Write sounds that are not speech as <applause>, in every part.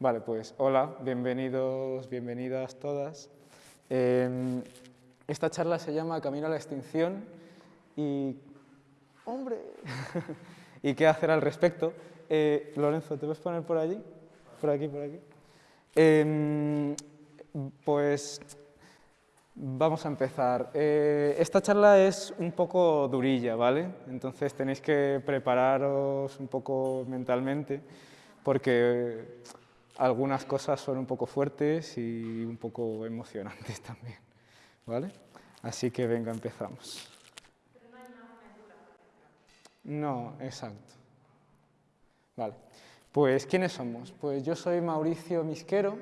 Vale, pues hola, bienvenidos, bienvenidas todas. Em, esta charla se llama Camino a la extinción y... ¡Hombre! <laughs> ¿Y qué hacer al respecto? Eh, Lorenzo, ¿te puedes poner por allí? Por aquí, por aquí. Em, pues vamos a empezar. Eh, esta charla es un poco durilla, ¿vale? Entonces tenéis que prepararos un poco mentalmente porque algunas cosas son un poco fuertes y un poco emocionantes <laughs> también, ¿vale? Así que venga, empezamos. No, exacto. Vale. Pues, ¿quiénes somos? Pues yo soy Mauricio Misquero,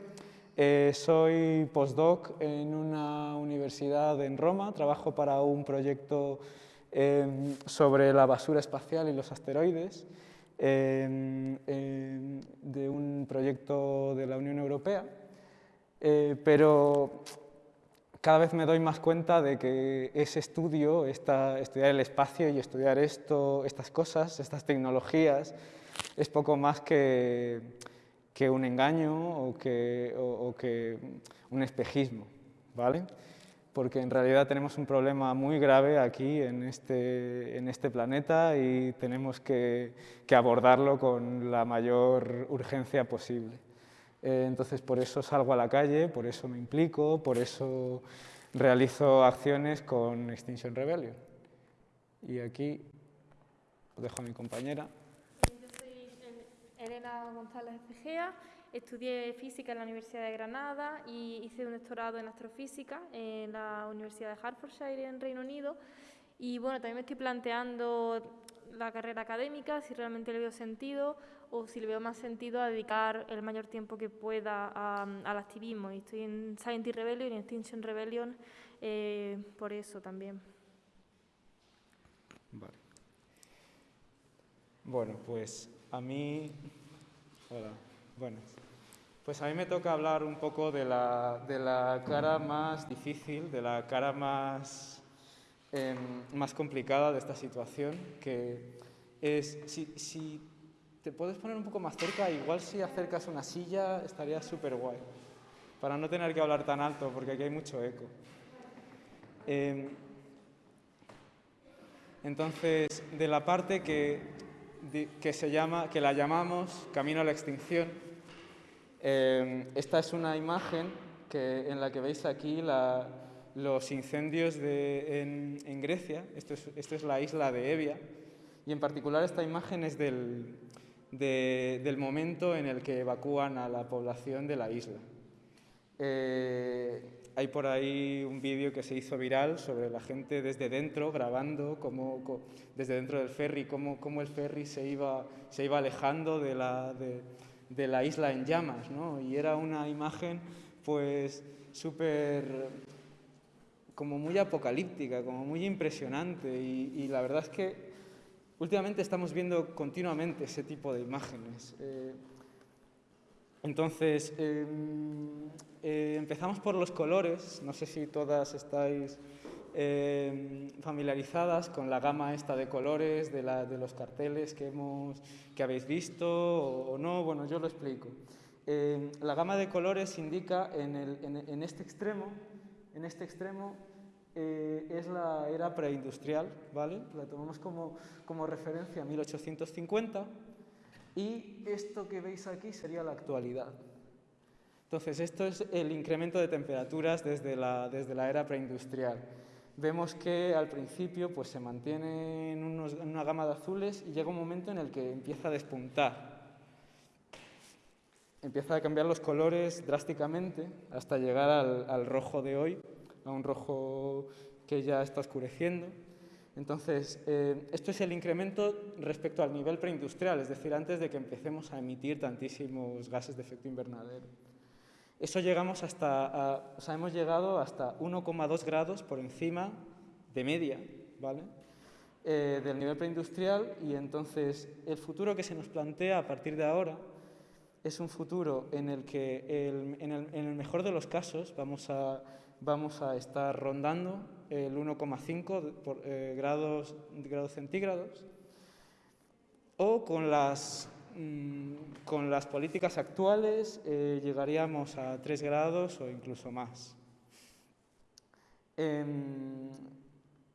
eh, soy postdoc en una universidad en Roma, trabajo para un proyecto em, sobre la basura espacial y los asteroides de un proyecto de la Unión Europea, eh, pero cada vez me doy más cuenta de que ese estudio, esta, estudiar el espacio y estudiar esto, estas cosas, estas tecnologías, es poco más que, que un engaño o que, o que un espejismo, ¿vale? Porque en realidad tenemos un problema muy grave aquí en este, en este planeta y tenemos que, que, abordarlo con la mayor urgencia posible. Eh, entonces, por eso salgo a la calle, por eso me implico, por eso realizo acciones con Extinction Rebellion. Y aquí dejo a mi compañera. Yo soy Elena González Egea, Estudié física en la Universidad de Granada y hice un doctorado en astrofísica en la Universidad de Hertfordshire en Reino Unido. Y bueno, también me estoy planteando la carrera académica, si realmente le veo sentido o si le veo más sentido a dedicar el mayor tiempo que pueda al activismo. Y estoy en Science Rebellion y Extinction Rebellion eh, por eso también. Vale. Bueno, pues a mí... Hola, bueno. Pues a mí me toca hablar un poco de la, de la cara más difícil, de la cara más, em, más complicada de esta situación, que es, si, si, te puedes poner un poco más cerca, igual si acercas una silla estaría súper guay, para no tener que hablar tan alto, porque aquí hay mucho eco. Em, entonces, de la parte que, que, se llama, que la llamamos Camino a la Extinción, Em, esta es una imagen que, en la que veis aquí los incendios en, Grecia. Esto es, es, la isla de Evia. Y en particular esta imagen es del, del momento en el que evacúan a la población de la isla. Eh, hay por ahí un vídeo que se hizo viral sobre la gente desde dentro grabando, cómo, desde dentro del ferry, cómo, cómo, el ferry se iba, se iba alejando de la, de, de la isla en llamas, ¿no? Y era una imagen pues súper, como muy apocalíptica, como muy impresionante y, la verdad es que últimamente estamos viendo continuamente ese tipo de imágenes. Eh, entonces, em, eh, empezamos por los colores, no sé si todas estáis Em, familiarizadas con la gama esta de colores de, los carteles que, hemos, que habéis visto o, no, bueno, yo lo explico. Em, la gama de colores indica en, este extremo, en este extremo eh, es la era preindustrial, ¿vale? La tomamos como, como referencia 1850 y esto que veis aquí sería la actualidad. Entonces, esto es el incremento de temperaturas desde la, desde la era preindustrial vemos que al principio pues, se mantiene en, una gama de azules y llega un momento en el que empieza a despuntar. Empieza a cambiar los colores drásticamente hasta llegar al, rojo de hoy, a un rojo que ya está oscureciendo. Entonces, eh, esto es el incremento respecto al nivel preindustrial, es decir, antes de que empecemos a emitir tantísimos gases de efecto invernadero. Eso llegamos hasta, o sea, hemos llegado hasta 1,2 grados por encima de media, ¿vale? Eh, del nivel preindustrial y entonces el futuro que se nos plantea a partir de ahora es un futuro en el que en, el, mejor de los casos vamos a, vamos a estar rondando el 1,5 eh, grados, grados centígrados o con las con las políticas actuales eh, llegaríamos a 3 grados o incluso más. Em,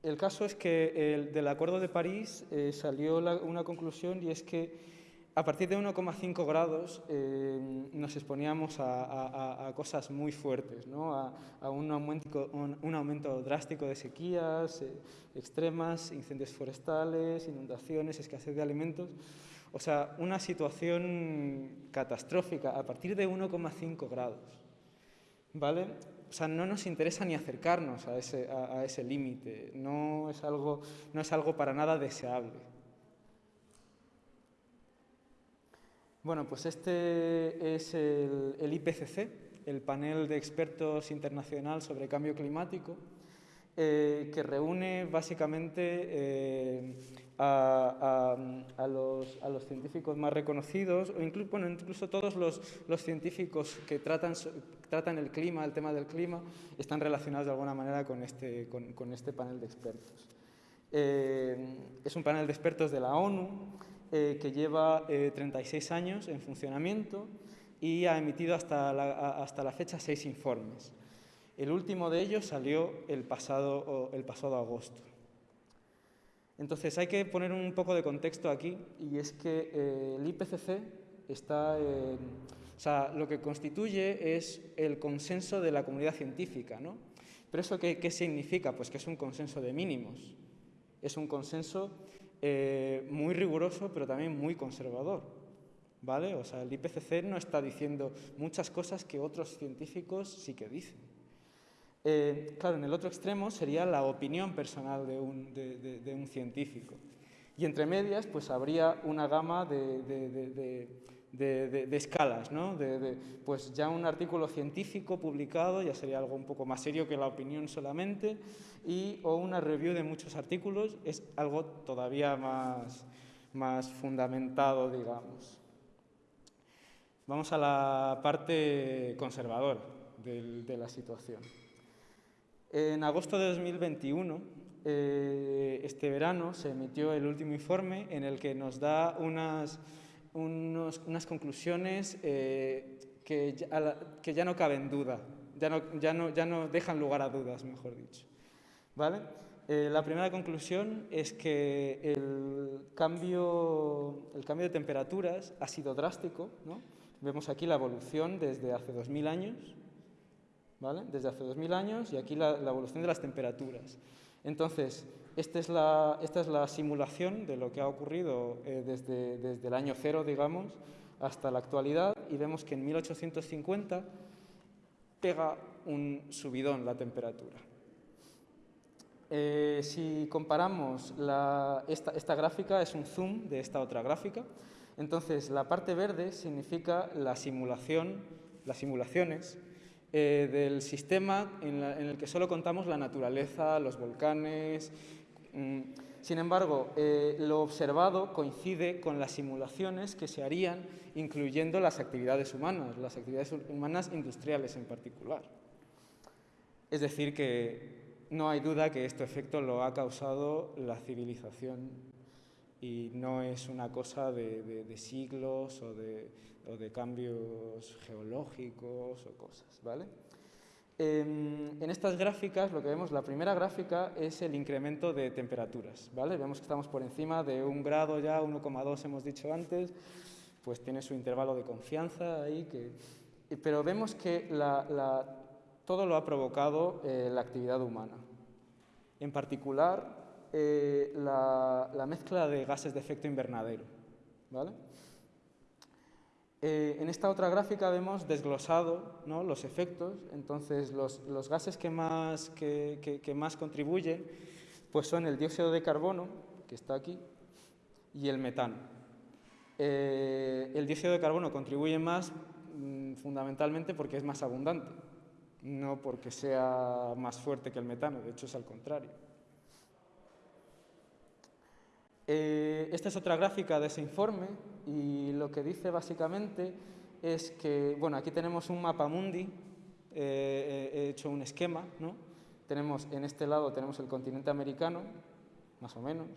el caso es que del Acuerdo de París eh, salió una conclusión y es que a partir de 1,5 grados em, nos exponíamos a, cosas muy fuertes, ¿no? a, un, aumento, un, aumento, drástico de sequías eh, extremas, incendios forestales, inundaciones, escasez de alimentos. O sea, una situación catastrófica a partir de 1,5 grados. ¿Vale? O sea, no nos interesa ni acercarnos a ese, a, ese límite, no, es algo, no es algo para nada deseable. Bueno, pues este es el, IPCC, el panel de expertos internacional sobre cambio climático, eh, que reúne básicamente eh, a, los, científicos más reconocidos, o incluso, todos los, científicos que tratan, el clima, el tema del clima, están relacionados de alguna manera con este, este panel de expertos. Eh, es un panel de expertos de la ONU eh, que lleva 36 eh, años en funcionamiento y ha emitido hasta la fecha seis informes. El último de ellos salió el pasado, agosto. Entonces hay que poner un poco de contexto aquí y es que eh, el IPCC está, o sea, lo que constituye es el consenso de la comunidad científica, ¿no? Pero eso qué, qué significa? Pues que es un consenso de mínimos, es un consenso eh, muy riguroso pero también muy conservador. ¿Vale? O sea, el IPCC no está diciendo muchas cosas que otros científicos sí que dicen. Eh, claro, en el otro extremo sería la opinión personal de un, científico. Y entre medias, pues habría una gama de, escalas, ¿no? pues ya un artículo científico publicado ya sería algo un poco más serio que la opinión solamente, y, o una review de muchos artículos es algo todavía más fundamentado, digamos. Vamos a la parte conservadora de la situación. En agosto de 2021, eh, este verano, se emitió el último informe en el que nos da unas, unas conclusiones eh, que, ya, que, ya, no caben duda, ya no, ya, no, ya no dejan lugar a dudas, mejor dicho. ¿Vale? Eh, la primera conclusión es que el cambio, el cambio de temperaturas ha sido drástico. ¿no? Vemos aquí la evolución desde hace 2.000 años desde hace 2.000 años y aquí la, evolución de las temperaturas. Entonces, esta es, la, esta es la simulación de lo que ha ocurrido eh, desde, desde el año cero, digamos, hasta la actualidad y vemos que en 1850 pega un subidón la temperatura. Eh, si comparamos esta, esta, gráfica, es un zoom de esta otra gráfica, entonces la parte verde significa la simulación, las simulaciones eh, del sistema en, el que solo contamos la naturaleza, los volcanes. Mm. Sin embargo, eh, lo observado coincide con las simulaciones que se harían incluyendo las actividades humanas, las actividades humanas industriales en particular. Es decir, que no hay duda que este efecto lo ha causado la civilización y no es una cosa de siglos o de, o de cambios geológicos o cosas, ¿vale? En, estas gráficas lo que vemos, la primera gráfica es el incremento de temperaturas, ¿vale? Vemos que estamos por encima de un grado ya, 1,2 hemos dicho antes, pues tiene su intervalo de confianza ahí, que, pero vemos que todo lo ha provocado eh, la actividad humana. En particular, eh, la, la mezcla de gases de efecto invernadero, ¿vale? Eh, en esta otra gráfica vemos desglosado los efectos, entonces los, gases que más, que, más, contribuyen pues son el dióxido de carbono, que está aquí, y el metano. Eh, el dióxido de carbono contribuye más mm, fundamentalmente porque es más abundante, no porque sea más fuerte que el metano, de hecho es al contrario. Eh, esta es otra gráfica de ese informe y lo que dice básicamente es que, bueno, aquí tenemos un mapa mundi, eh, he hecho un esquema, ¿no? Tenemos, en este lado tenemos el continente americano, más o menos,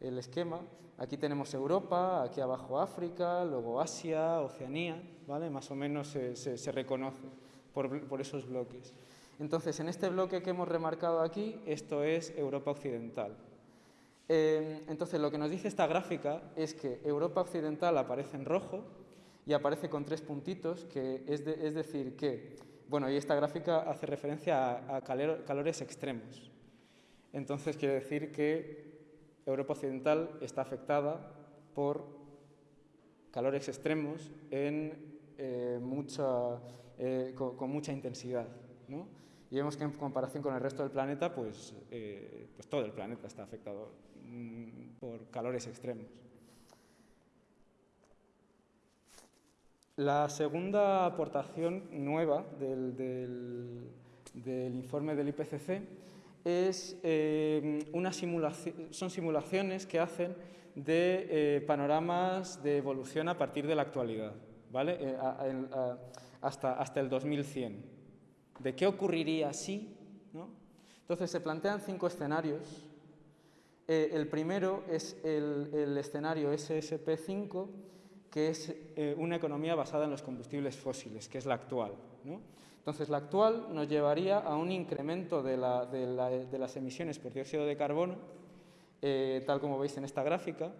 el esquema. Aquí tenemos Europa, aquí abajo África, luego Asia, Oceanía, ¿vale? Más o menos se, reconoce por, esos bloques. Entonces, en este bloque que hemos remarcado aquí, esto es Europa Occidental. Eh, entonces, lo que nos dice esta gráfica es que Europa Occidental aparece en rojo y aparece con tres puntitos, que es, decir que, bueno, y esta gráfica hace referencia a, calores extremos. Entonces, quiere decir que Europa Occidental está afectada por calores extremos eh, eh, con, mucha intensidad. Y vemos que en comparación con el resto del planeta, pues, eh, pues todo el planeta está afectado por calores extremos. La segunda aportación nueva del, del informe del IPCC es, eh, una son simulaciones que hacen de eh, panoramas de evolución a partir de la actualidad, ¿vale? Eh, hasta, hasta el 2100. ¿De qué ocurriría si? ¿no? Entonces se plantean cinco escenarios. El primero es el, escenario SSP5, que es una economía basada en los combustibles fósiles, que es la actual. Entonces, la actual nos llevaría a un incremento de, las emisiones por dióxido de carbono, eh, tal como veis en esta gráfica,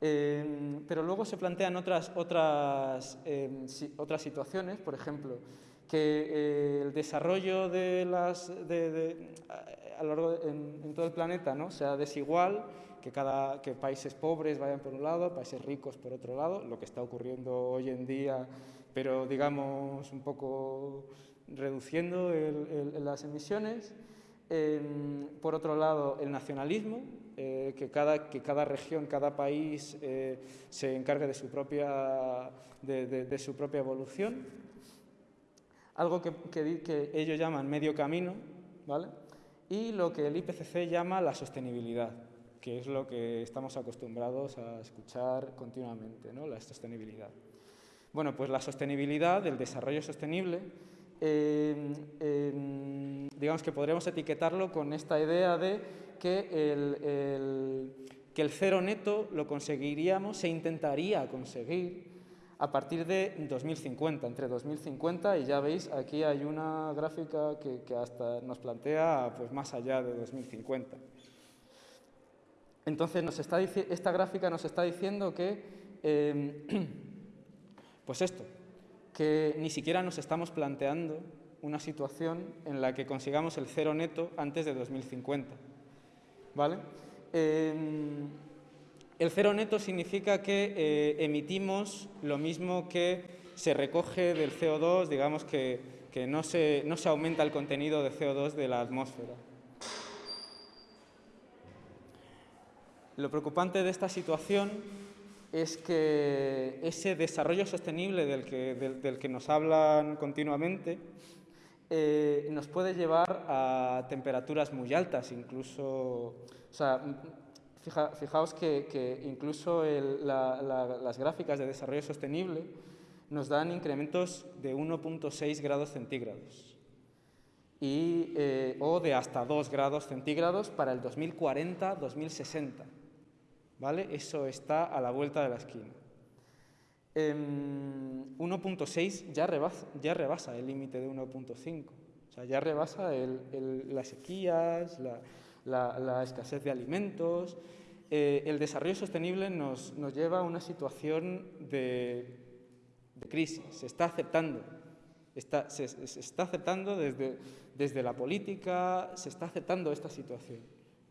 eh, pero luego se plantean otras, otras, eh, otras situaciones, por ejemplo, que el desarrollo de las, en, todo el planeta ¿no? sea desigual, que, cada, que países pobres vayan por un lado, países ricos por otro lado, lo que está ocurriendo hoy en día pero digamos un poco reduciendo las emisiones. Em, por otro lado, el nacionalismo, eh, que, cada, que, cada, región, cada país eh, se encargue de su propia, de, su propia evolución. Algo que, que, ellos llaman medio camino, ¿vale? Y lo que el IPCC llama la sostenibilidad, que es lo que estamos acostumbrados a escuchar continuamente, ¿no? la sostenibilidad. Bueno, pues la sostenibilidad, el desarrollo sostenible, eh, em, digamos que podríamos etiquetarlo con esta idea de que el, que el cero neto lo conseguiríamos, se intentaría conseguir a partir de 2050, entre 2050 y ya veis aquí hay una gráfica que, hasta nos plantea pues, más allá de 2050. Entonces nos está, esta gráfica nos está diciendo que em, <clears throat> Pues esto, que ni siquiera nos estamos planteando una situación en la que consigamos el cero neto antes de 2050. ¿Vale? Em, el cero neto significa que eh, emitimos lo mismo que se recoge del CO2, digamos que, no, se, no se aumenta el contenido de CO2 de la atmósfera. Lo preocupante de esta situación es que ese desarrollo sostenible del que, del, que nos hablan continuamente eh, nos puede llevar a temperaturas muy altas, incluso, o sea, fijaos que, incluso las gráficas de desarrollo sostenible nos dan incrementos de 1.6 grados centígrados y, eh, o de hasta 2 grados centígrados para el 2040-2060. ¿vale? Eso está a la vuelta de la esquina. 1.6 em, ya rebasa, ya rebasa el límite de 1.5, o sea, ya rebasa las sequías, la, escasez de alimentos. Eh, el desarrollo sostenible nos, lleva a una situación de, crisis, se está aceptando, se, está aceptando desde, desde la política, se está aceptando esta situación,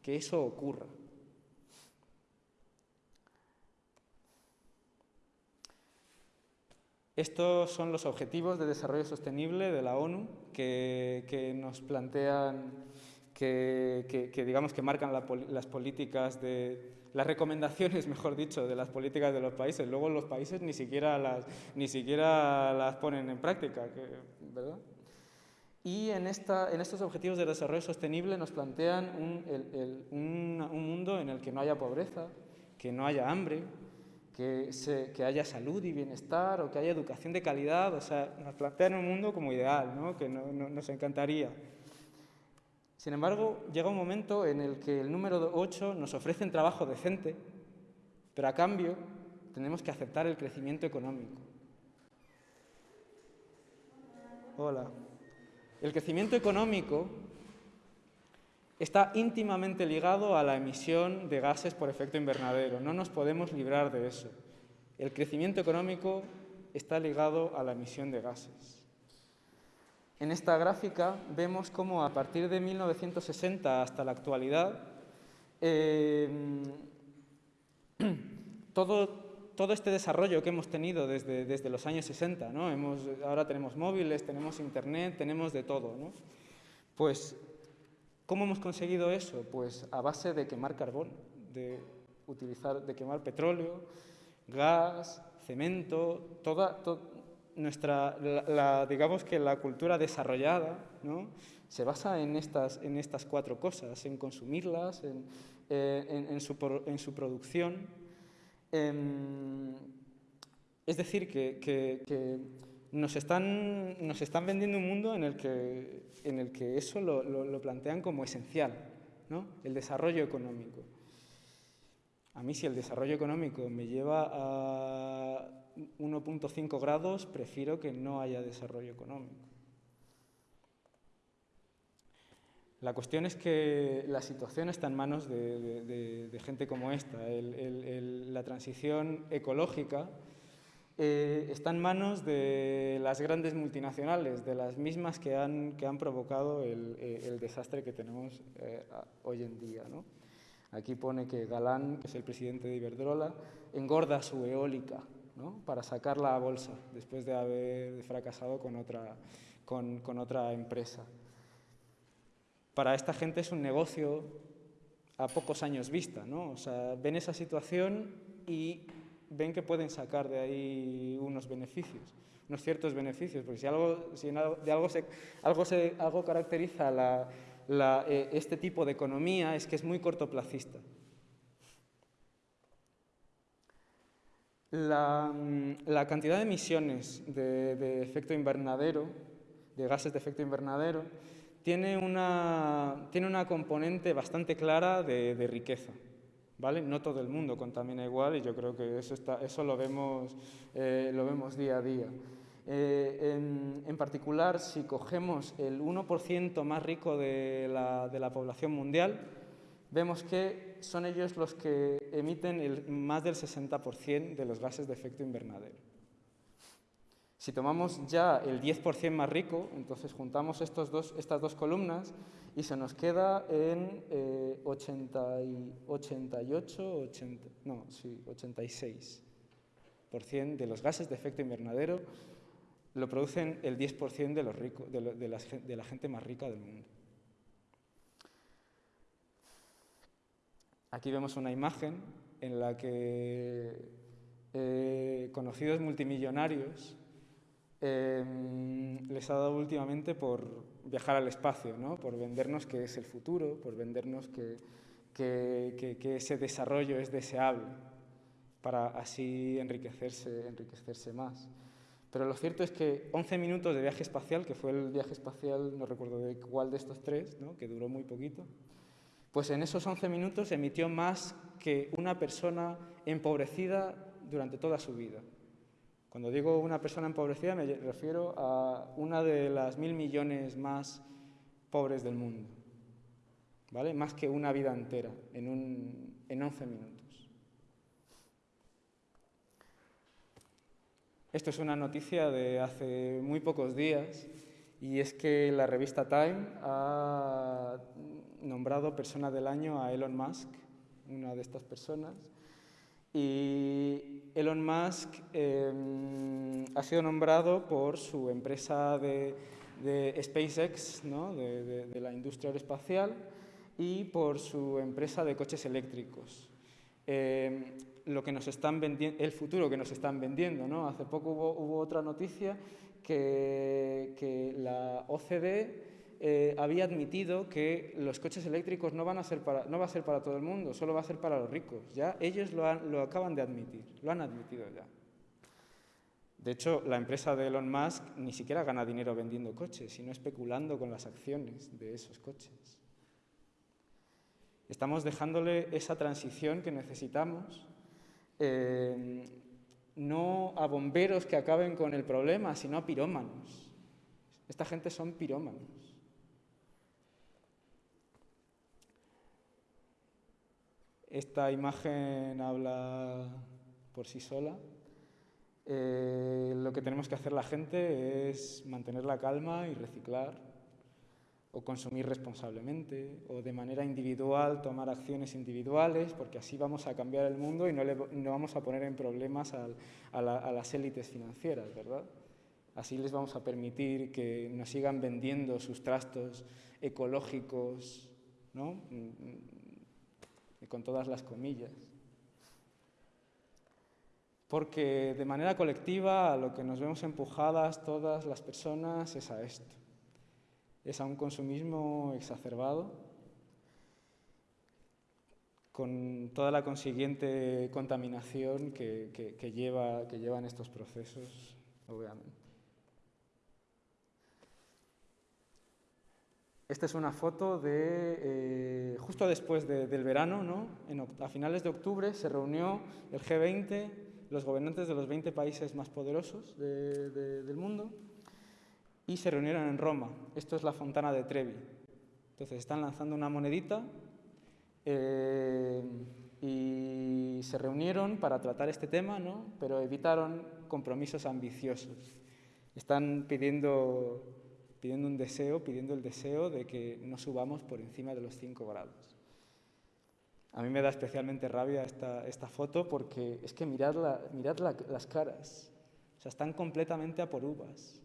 que eso ocurra. Estos son los objetivos de desarrollo sostenible de la ONU que, nos plantean, que, digamos que marcan las políticas de las recomendaciones, <laughs> mejor dicho, de las políticas de los países. Luego los países ni siquiera las, ni siquiera las ponen en práctica, ¿verdad? Y en, esta, en, estos objetivos de desarrollo sostenible nos plantean un, un mundo en el que no haya pobreza, que no haya hambre, que, haya salud y bienestar o que haya educación de calidad. O sea, nos plantean un mundo como ideal, ¿no? que nos encantaría. Sin embargo, llega un momento en el que el número 8 nos ofrece un trabajo decente, pero a cambio tenemos que aceptar el crecimiento económico. Hola. El crecimiento económico está íntimamente ligado a la emisión de gases por efecto invernadero. No nos podemos librar de eso. El crecimiento económico está ligado a la emisión de gases. En esta gráfica vemos cómo a partir de 1960 hasta la actualidad em, <clears throat> todo, todo, este desarrollo que hemos tenido desde, desde los años 60, ¿no? hemos, ahora tenemos móviles, tenemos internet, tenemos de todo, ¿no? pues ¿Cómo hemos conseguido eso? Pues a base de quemar carbón, de, utilizar, de quemar petróleo, gas, cemento, toda, nuestra, la, digamos que la cultura desarrollada ¿no? se basa en estas, en estas cuatro cosas, en consumirlas, en, eh, en, su, producción. Em, es decir, que, que nos están, nos están vendiendo un mundo en el que, en el que eso lo, lo, plantean como esencial, ¿no? el desarrollo económico. A mí si el desarrollo económico me lleva a 1.5 grados, prefiero que no haya desarrollo económico. La cuestión es que la situación está en manos de, gente como esta. El, la transición ecológica eh, está en manos de las grandes multinacionales, de las mismas que han, provocado el, eh, desastre que tenemos eh, hoy en día. ¿no? Aquí pone que Galán, que es el presidente de Iberdrola, engorda su eólica ¿no? para sacarla a bolsa después de haber fracasado con otra, con, con otra empresa. Para esta gente es un negocio a pocos años vista, ¿no? O sea, ven esa situación y ven que pueden sacar de ahí unos beneficios, unos ciertos beneficios, porque si, algo, si de algo, se, algo, se, algo caracteriza la, la, eh, este tipo de economía es que es muy cortoplacista. La, la cantidad de emisiones de, de, efecto invernadero, de gases de efecto invernadero, tiene una, tiene una componente bastante clara de, riqueza. No todo el mundo contamina igual y yo creo que eso, está, eso lo, vemos, eh, lo vemos día a día. Eh, en, particular, si cogemos el 1% más rico de la, de la, población mundial, vemos que son ellos los que emiten el, más del 60% de los gases de efecto invernadero. Si tomamos ya el 10% más rico, entonces juntamos estos dos, estas dos columnas y se nos queda en 80 y 88, 80, no, sí, 86% de los gases de efecto invernadero lo producen el 10% de, los de, la, gente más rica del mundo. Aquí vemos una imagen en la que eh, conocidos multimillonarios Em, les ha dado últimamente por viajar al espacio, ¿no? por vendernos que es el futuro, por vendernos que, que, ese desarrollo es deseable para así enriquecerse, enriquecerse más. Pero lo cierto es que 11 minutos de viaje espacial, que fue el viaje espacial, no recuerdo de cuál de estos tres, ¿no? que duró muy poquito, pues en esos 11 minutos emitió más que una persona empobrecida durante toda su vida. Cuando digo una persona empobrecida me refiero a una de las mil millones más pobres del mundo, ¿vale? Más que una vida entera en, un, en 11 minutos. Esto es una noticia de hace muy pocos días y es que la revista Time ha nombrado persona del año a Elon Musk, una de estas personas, y Elon Musk em, ha sido nombrado por su empresa de, SpaceX, ¿no? de, la industria aeroespacial, y por su empresa de coches eléctricos. Em, lo que nos están el futuro que nos están vendiendo. ¿no? Hace poco hubo, otra noticia que, que la OCDE eh, había admitido que los coches eléctricos no, van a ser para, no va a ser para todo el mundo, solo va a ser para los ricos. Ya ellos lo, lo acaban de admitir, lo han admitido ya. De hecho, la empresa de Elon Musk ni siquiera gana dinero vendiendo coches, sino especulando con las acciones de esos coches. Estamos dejándole esa transición que necesitamos, eh, no a bomberos que acaben con el problema, sino a pirómanos. Esta gente son pirómanos. Esta imagen habla por sí sola. Eh, lo que tenemos que hacer la gente es mantener la calma y reciclar, o consumir responsablemente, o de manera individual tomar acciones individuales, porque así vamos a cambiar el mundo y no, le, no vamos a poner en problemas a, a las élites financieras, ¿verdad? Así les vamos a permitir que nos sigan vendiendo sus trastos ecológicos, ¿no? con todas las comillas. Porque de manera colectiva a lo que nos vemos empujadas todas las personas es a esto, es a un consumismo exacerbado, con toda la consiguiente contaminación que, que lleva, que llevan estos procesos, obviamente. Esta es una foto de eh, justo después del verano, ¿no? a finales de octubre se reunió el G20, los gobernantes de los 20 países más poderosos del mundo, y se reunieron en Roma. Esto es la Fontana de Trevi. Entonces están lanzando una monedita eh, y se reunieron para tratar este tema, ¿no? pero evitaron compromisos ambiciosos. Están pidiendo pidiendo un deseo, pidiendo el deseo de que no subamos por encima de los 5 grados. A mí me da especialmente rabia esta, esta foto porque es que mirad, mirad las caras, o sea, están completamente a por uvas.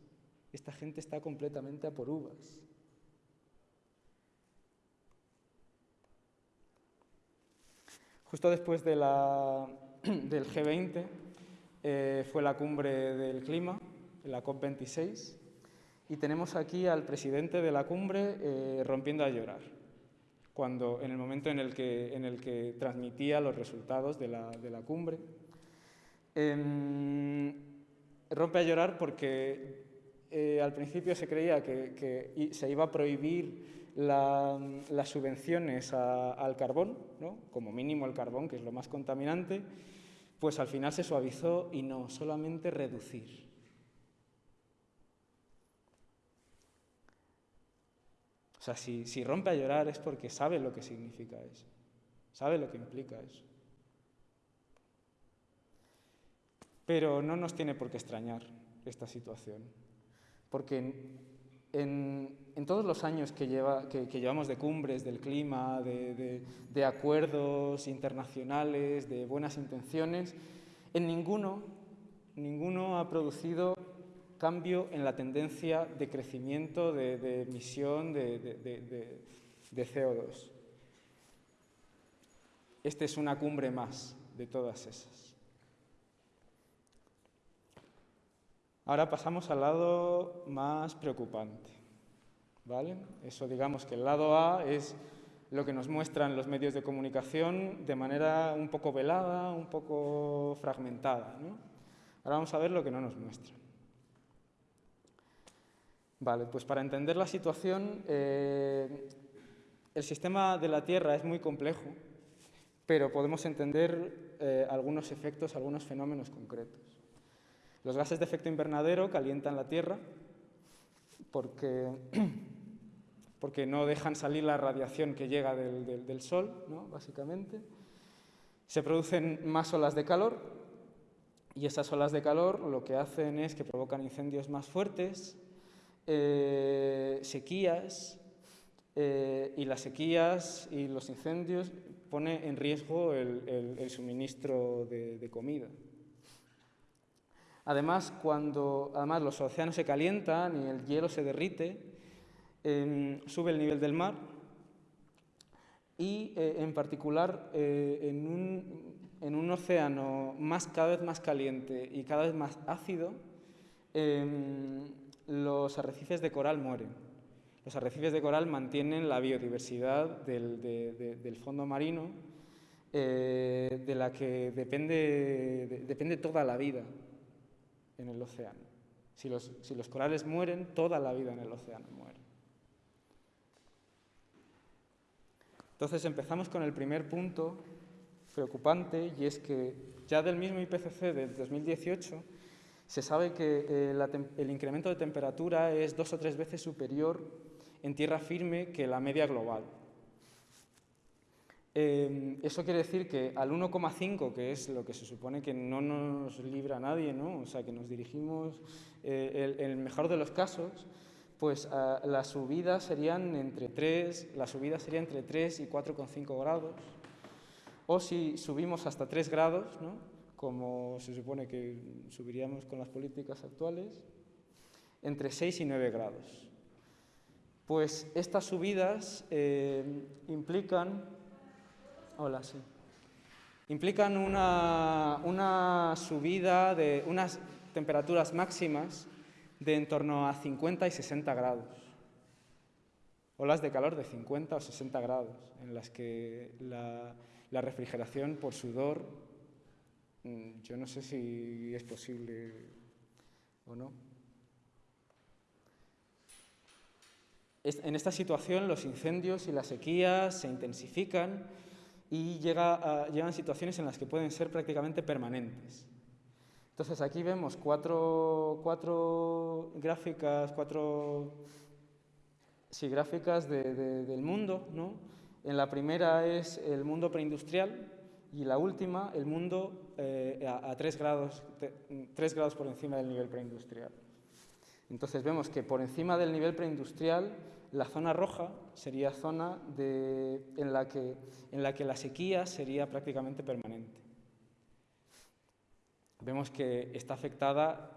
Esta gente está completamente a por uvas. Justo después <clears throat> del G20 eh, fue la cumbre del clima, la COP26, y tenemos aquí al presidente de la cumbre eh, rompiendo a llorar, cuando en el momento en el que, en el que transmitía los resultados de la, de la cumbre. Em, rompe a llorar porque eh, al principio se creía que, se iba a prohibir las subvenciones al carbón, ¿no? como mínimo el carbón, que es lo más contaminante, pues al final se suavizó y no, solamente reducir. O sea, si, rompe a llorar es porque sabe lo que significa eso, sabe lo que implica eso. Pero no nos tiene por qué extrañar esta situación, porque en, todos los años que, lleva, que, llevamos de cumbres, del clima, de, acuerdos internacionales, de buenas intenciones, en ninguno ha producido cambio en la tendencia de crecimiento de, emisión de, CO2. Esta es una cumbre más de todas esas. Ahora pasamos al lado más preocupante. ¿vale? Eso digamos que el lado A es lo que nos muestran los medios de comunicación de manera un poco velada, un poco fragmentada. Ahora vamos a ver lo que no nos muestran. Vale, pues para entender la situación, eh, el sistema de la Tierra es muy complejo, pero podemos entender eh, algunos efectos, algunos fenómenos concretos. Los gases de efecto invernadero calientan la Tierra porque, <clears throat> porque no dejan salir la radiación que llega del, del Sol, ¿no? básicamente. Se producen más olas de calor y esas olas de calor lo que hacen es que provocan incendios más fuertes, eh, sequías, eh, y las sequías y los incendios pone en riesgo el, suministro de, comida. Además, cuando además los océanos se calientan y el hielo se derrite, em, sube el nivel del mar y eh, en particular en un, en, un, océano más, cada vez más caliente y cada vez más ácido, em, los arrecifes de coral mueren. Los arrecifes de coral mantienen la biodiversidad del, fondo marino, eh, de la que depende, depende toda la vida en el océano. Si los, si los corales mueren, toda la vida en el océano muere. Entonces empezamos con el primer punto preocupante y es que ya del mismo IPCC del 2018 se sabe que eh, el incremento de temperatura es dos o tres veces superior en tierra firme que la media global. Eh, eso quiere decir que al 1,5, que es lo que se supone que no nos libra nadie, ¿no? o sea, que nos dirigimos, eh, el, el, mejor de los casos, pues las subidas serían entre 3, la subida sería entre 3 y 4,5 grados. O si subimos hasta 3 grados, ¿no? como se supone que subiríamos con las políticas actuales, entre 6 y 9 grados. Pues estas subidas eh, implican, hola, sí, implican una, una subida de unas temperaturas máximas de en torno a 50 y 60 grados. Olas de calor de 50 o 60 grados, en las que la, la refrigeración por sudor, mm, yo no sé si es posible o no. En esta situación los incendios y las sequías se intensifican y llega a, llegan situaciones en las que pueden ser prácticamente permanentes. Entonces aquí vemos cuatro, gráficas, cuatro sí, gráficas del mundo. ¿no? En la primera es el mundo preindustrial y la última el mundo eh, a, tres grados por encima del nivel preindustrial. Entonces vemos que por encima del nivel preindustrial la zona roja sería zona en, la que, en la que la sequía sería prácticamente permanente vemos que está afectada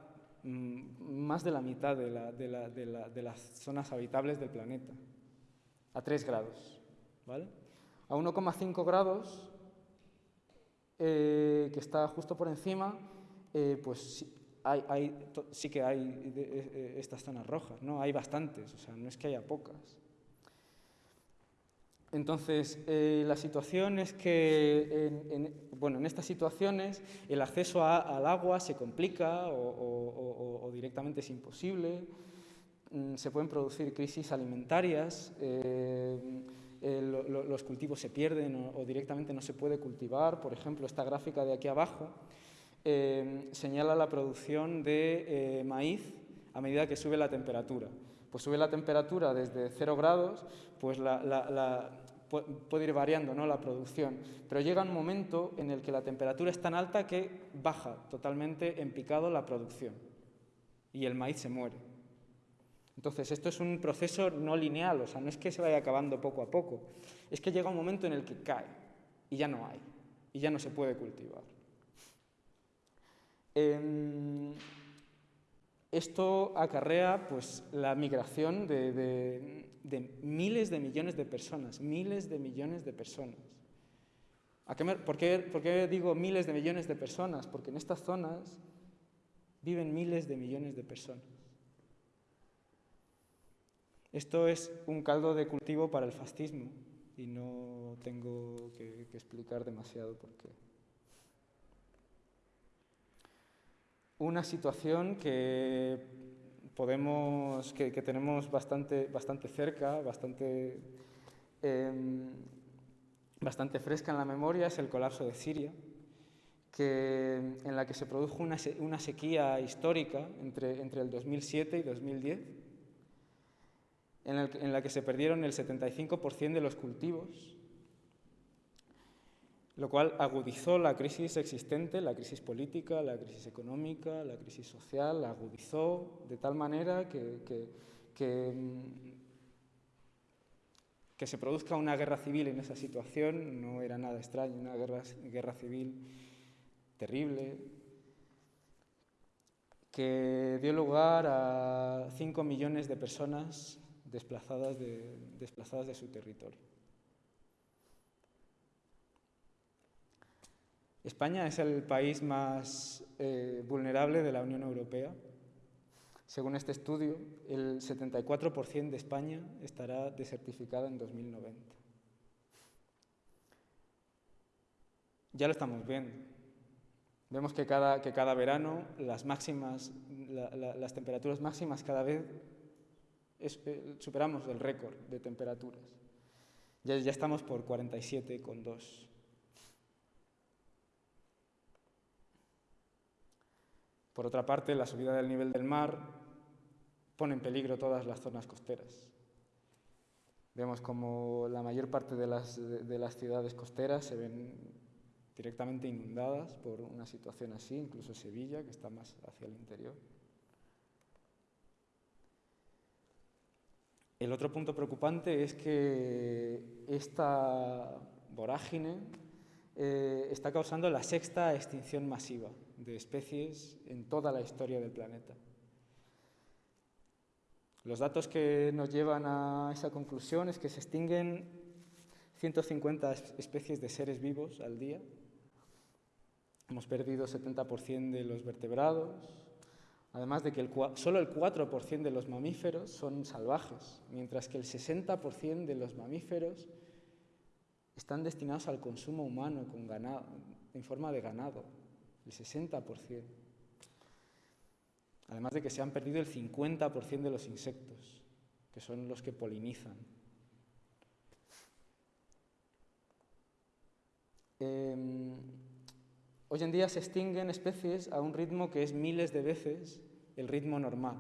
mm, más de la mitad de, las zonas habitables del planeta, a 3 grados. ¿vale? A 1,5 grados, eh, que está justo por encima, eh, pues sí, que hay eh, estas zonas rojas, ¿no? hay bastantes, o sea, no es que haya pocas. Entonces, eh, la situación es que en, bueno, en estas situaciones el acceso al agua se complica o, directamente es imposible, mm, se pueden producir crisis alimentarias, eh, los cultivos se pierden o, directamente no se puede cultivar. Por ejemplo, esta gráfica de aquí abajo eh, señala la producción de maíz a medida que sube la temperatura pues sube la temperatura desde 0 grados, pues la, puede ir variando ¿no? la producción, pero llega un momento en el que la temperatura es tan alta que baja totalmente en picado la producción y el maíz se muere. Entonces, esto es un proceso no lineal, o sea, no es que se vaya acabando poco a poco, es que llega un momento en el que cae y ya no hay, y ya no se puede cultivar. Em, esto acarrea pues, la migración de, miles de millones de personas, miles de millones de personas. por, qué, digo miles de millones de personas? Porque en estas zonas viven miles de millones de personas. Esto es un caldo de cultivo para el fascismo y no tengo que, que explicar demasiado por qué. Una situación que podemos, que, tenemos bastante, bastante cerca, bastante, em, bastante fresca en la memoria, es el colapso de Siria, que, en la que se produjo una, una sequía histórica entre, entre el 2007 y 2010, en, en la que se perdieron el 75% de los cultivos lo cual agudizó la crisis existente, la crisis política, la crisis económica, la crisis social, la agudizó de tal manera que, que, se produzca una guerra civil en esa situación no era nada extraño, una guerra, guerra civil terrible, que dio lugar a 5 millones de personas desplazadas de, desplazadas de su territorio. España es el país más eh, vulnerable de la Unión Europea. Según este estudio, el 74% de España estará desertificada en 2090. Ya lo estamos viendo. Vemos que cada, que cada verano las, temperaturas máximas cada vez eh, superamos el récord de temperaturas. Ya, ya estamos por 47,2. Por otra parte, la subida del nivel del mar pone en peligro todas las zonas costeras. Vemos como la mayor parte de las, de las ciudades costeras se ven directamente inundadas por una situación así, incluso Sevilla, que está más hacia el interior. El otro punto preocupante es que esta vorágine eh, está causando la sexta extinción masiva de especies en toda la historia del planeta. Los datos que nos llevan a esa conclusión es que se extinguen 150 especies de seres vivos al día. Hemos perdido 70% de los vertebrados, además de que solo el 4% de los mamíferos son salvajes, mientras que el 60% de los mamíferos están destinados al consumo humano con ganado, en forma de ganado, el 60%. Además de que se han perdido el 50% de los insectos, que son los que polinizan. Em, hoy en día se extinguen especies a un ritmo que es miles de veces el ritmo normal.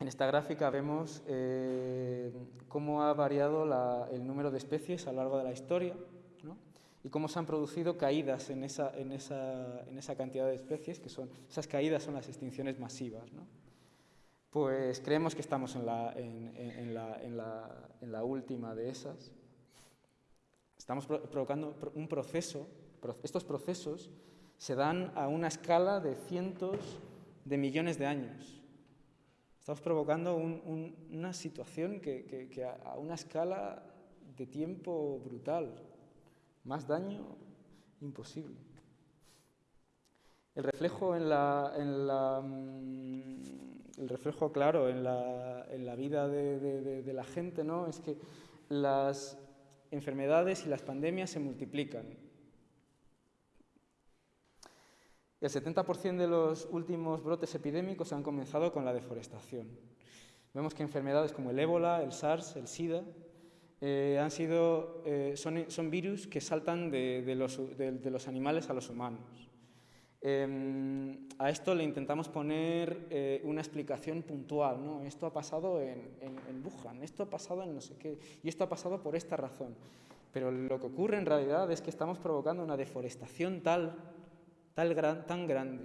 En esta gráfica vemos eh, cómo ha variado el número de especies a lo largo de la historia y cómo se han producido caídas en esa, en esa, cantidad de especies, que son, esas caídas son las extinciones masivas. Pues creemos que estamos en la, en, la, en la, última de esas. Estamos provocando un proceso, estos procesos se dan a una escala de cientos de millones de años. Estamos provocando una situación que, a una escala de tiempo brutal. Más daño, imposible. El reflejo en la, mm, el reflejo claro en la, en la vida de, de, la gente, ¿no? Es que las enfermedades y las pandemias se multiplican. El 70% de los últimos brotes epidémicos han comenzado con la deforestación. Vemos que enfermedades como el ébola, el SARS, el SIDA, eh, han sido, eh, son, virus que saltan de, los, animales a los humanos. Em, a esto le intentamos poner eh, una explicación puntual, ¿no? Esto ha pasado en, en, Wuhan, esto ha pasado en no sé qué, y esto ha pasado por esta razón. Pero lo que ocurre en realidad es que estamos provocando una deforestación tal, tal tan grande,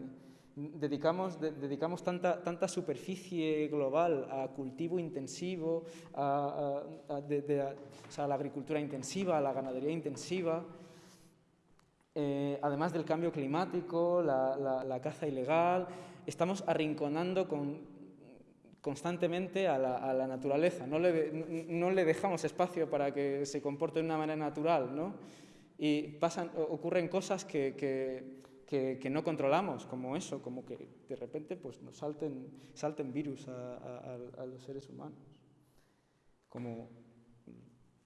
dedicamos, dedicamos tanta, tanta superficie global a cultivo intensivo, a, la agricultura intensiva, a la ganadería intensiva, eh, además del cambio climático, la, caza ilegal, estamos arrinconando constantemente a la, naturaleza, no le, no le, dejamos espacio para que se comporte de una manera natural, ¿no? Y pasan, ocurren cosas que que, no controlamos, como eso, como que de repente pues, nos salten, salten virus a, los seres humanos, como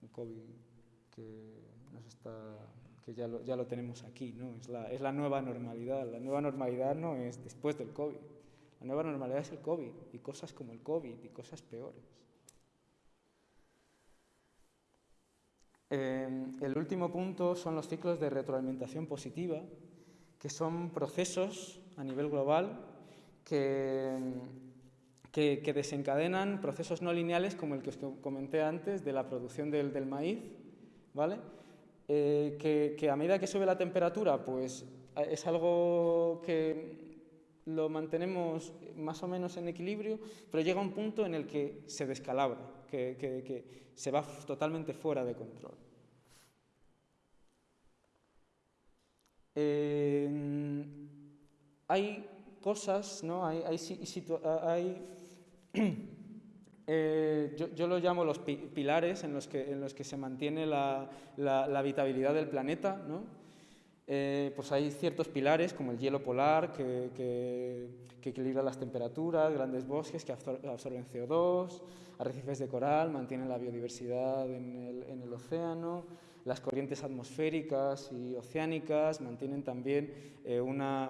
el COVID que, nos está, que ya, lo, ya lo tenemos aquí, ¿no? es, la, es la nueva normalidad. La nueva normalidad no es después del COVID, la nueva normalidad es el COVID y cosas como el COVID y cosas peores. Eh, el último punto son los ciclos de retroalimentación positiva, que son procesos a nivel global que, que, desencadenan procesos no lineales como el que os comenté antes de la producción del, del maíz, ¿vale? Eh, que, que, a medida que sube la temperatura, pues es algo que lo mantenemos más o menos en equilibrio, pero llega un punto en el que se descalabra, que, que se va totalmente fuera de control. Hay cosas, ¿no? hay, hay, <clears throat> eh, yo, lo llamo los pilares en los que, en los que se mantiene la, la, habitabilidad del planeta. ¿no? Eh, pues hay ciertos pilares como el hielo polar que, que, que, equilibra las temperaturas, grandes bosques que absorben CO2, arrecifes de coral, mantienen la biodiversidad en el, en el océano, las corrientes atmosféricas y oceánicas mantienen también eh, una,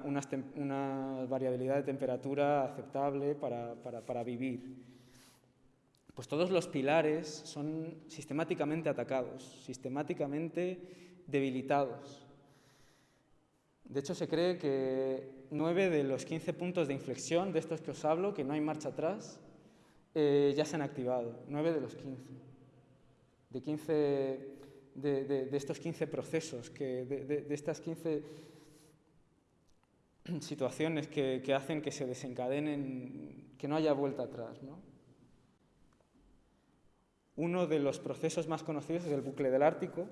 variabilidad de temperatura aceptable para, vivir. pues todos los pilares son sistemáticamente atacados, sistemáticamente debilitados. De hecho, se cree que nueve de los 15 puntos de inflexión de estos que os hablo, que no hay marcha atrás, eh, ya se han activado. Nueve de los 15. De, 15, de, estos 15 procesos, que, de, estas 15 <clears throat> situaciones que, que, hacen que se desencadenen, que no haya vuelta atrás. ¿no? Uno de los procesos más conocidos es el bucle del Ártico,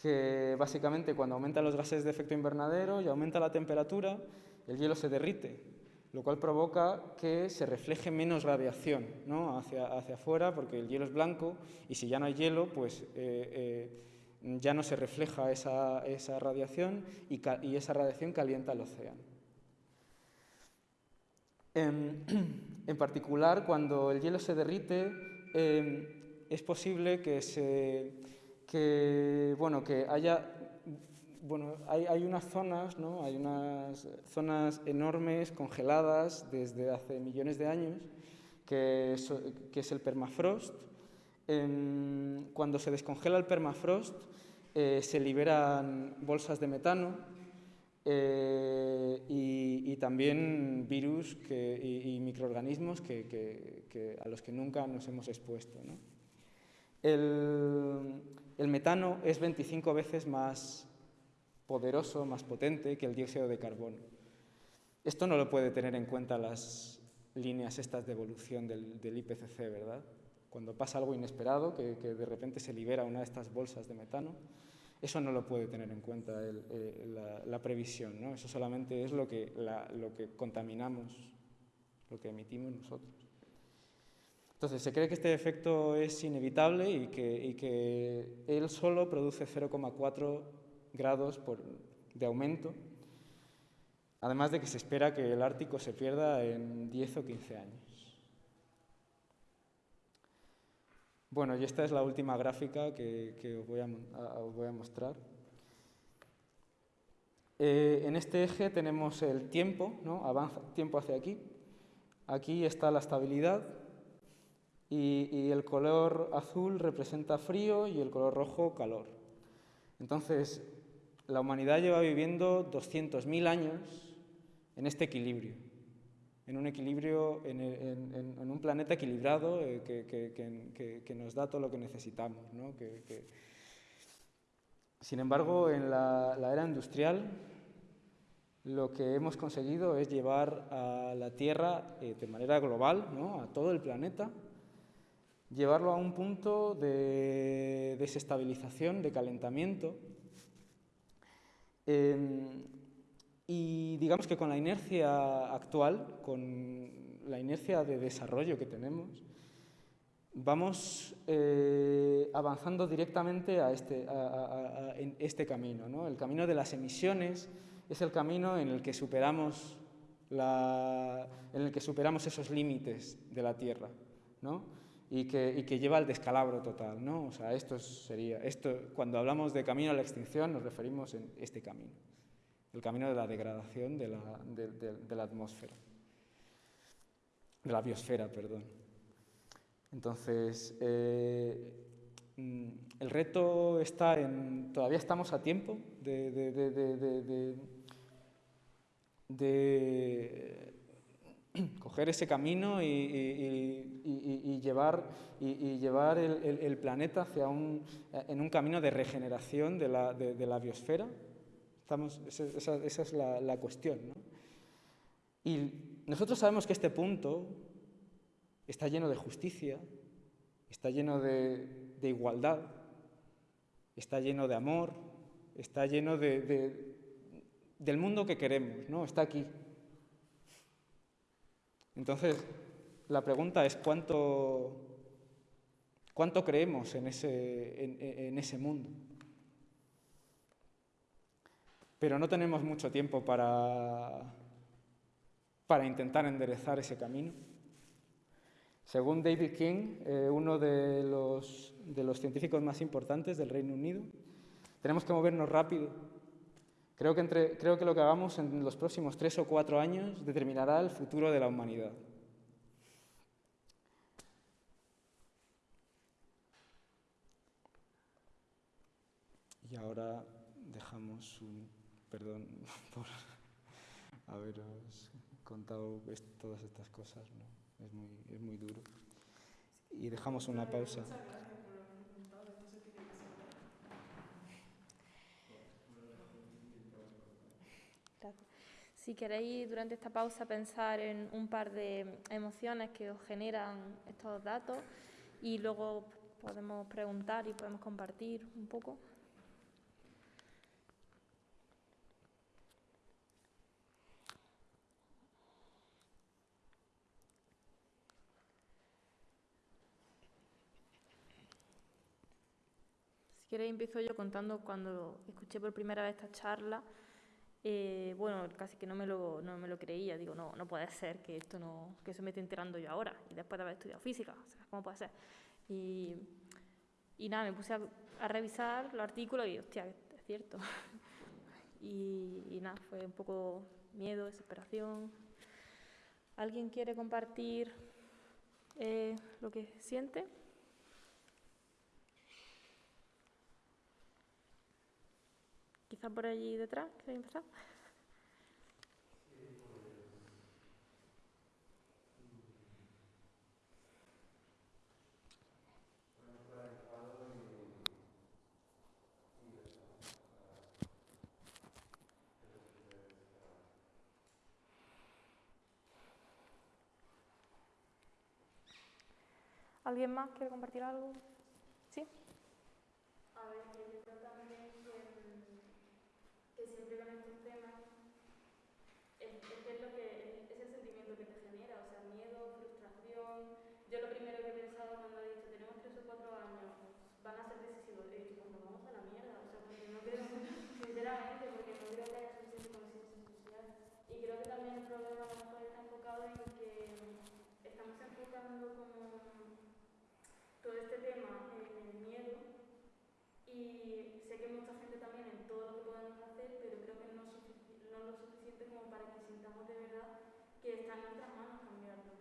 que básicamente cuando aumentan los gases de efecto invernadero y aumenta la temperatura, el hielo se derrite, lo cual provoca que se refleje menos radiación ¿no? hacia, hacia afuera, porque el hielo es blanco y si ya no hay hielo, pues eh, eh, ya no se refleja esa, esa radiación y, esa radiación calienta el océano. En, <clears throat> en particular, cuando el hielo se derrite, eh, es posible que se que, bueno, que haya, bueno, hay, unas zonas, ¿no? hay unas zonas enormes, congeladas desde hace millones de años, que es, el permafrost. cuando se descongela el permafrost, eh, se liberan bolsas de metano eh, y, también virus y, microorganismos que, a los que nunca nos hemos expuesto. el metano es 25 veces más poderoso, más potente que el dióxido de carbono. Esto no lo puede tener en cuenta las líneas estas de evolución del, IPCC, ¿verdad? Cuando pasa algo inesperado, que, de repente se libera una de estas bolsas de metano, eso no lo puede tener en cuenta eh, la, previsión, ¿no? Eso solamente es lo que, lo que contaminamos, lo que emitimos nosotros. Entonces, se cree que este efecto es inevitable y que, él solo produce 0,4 grados de aumento, además de que se espera que el Ártico se pierda en 10 o 15 años. Bueno, y esta es la última gráfica que, os, voy a, mostrar. Eh, en este eje tenemos el tiempo, ¿no? avanza tiempo hacia aquí. Aquí está la estabilidad, y, el color azul representa frío y el color rojo calor. Entonces, la humanidad lleva viviendo 200.000 años en este equilibrio, en un equilibrio, en, un planeta equilibrado eh, que, nos da todo lo que necesitamos. Sin embargo, en la, era industrial, lo que hemos conseguido es llevar a la Tierra eh, de manera global, a todo el planeta, llevarlo a un punto de desestabilización, de calentamiento. Em, y digamos que con la inercia actual, con la inercia de desarrollo que tenemos, vamos eh, avanzando directamente a este, en este camino. ¿no? El camino de las emisiones es el camino en el que superamos, la, en el que superamos esos límites de la Tierra. ¿no? Y que, lleva al descalabro total. ¿no? O sea, esto sería, esto, cuando hablamos de camino a la extinción nos referimos en este camino, el camino de la degradación de la, de, la atmósfera, de la biosfera, perdón. Entonces, eh, mm, el reto está en, todavía estamos a tiempo de, de <clears throat> coger ese camino y, llevar, y, llevar el, planeta hacia un, en un camino de regeneración de la, de, biosfera. Estamos, esa, es la, cuestión. Y nosotros sabemos que este punto está lleno de justicia, está lleno de, igualdad, está lleno de amor, está lleno de, del mundo que queremos, ¿no? está aquí. Entonces, la pregunta es cuánto, cuánto creemos en ese, en, ese mundo. Pero no tenemos mucho tiempo para, para intentar enderezar ese camino. Según David King, eh, uno de los, de los científicos más importantes del Reino Unido, tenemos que movernos rápido Creo que, entre, creo que lo que hagamos en los próximos tres o cuatro años determinará el futuro de la humanidad. Y ahora dejamos un perdón <laughs> por haberos contado todas estas cosas, ¿no? es, muy, es muy duro. Y dejamos una pausa. Si queréis durante esta pausa pensar en un par de emociones que os generan estos datos y luego podemos preguntar y podemos compartir un poco. Si queréis empiezo yo contando cuando escuché por primera vez esta charla eh, bueno, casi que no me, lo, no me lo creía, digo, no, no puede ser que esto no, que eso me esté enterando yo ahora, y después de haber estudiado física, o sea, ¿cómo puede ser? Y, y nada, me puse a, revisar los artículos y, hostia, es cierto. <laughs> y, y nada, fue un poco miedo, desesperación. ¿Alguien quiere compartir eh, lo que siente? Quizá por allí detrás, ¿queréis empezar? ¿Alguien más quiere compartir algo? ¿Sí yo creo también que, siempre con estos temas es, es, lo que, es el sentimiento que te genera, o sea, miedo, frustración. Yo lo primero que he pensado cuando he dicho tenemos tres o cuatro años, van a ser decisivos, he dicho, pues nos vamos a la mierda, o sea, porque no creo, sinceramente, porque no creo que haya suficiente conciencia social. Y creo que también el problema a lo mejor está enfocado en que estamos enfocando como todo este tema en el miedo y sé que mucha gente también en todo lo que podemos hacer, pero creo que no, no lo suficiente como para que sintamos de verdad que está en nuestras manos cambiarlo.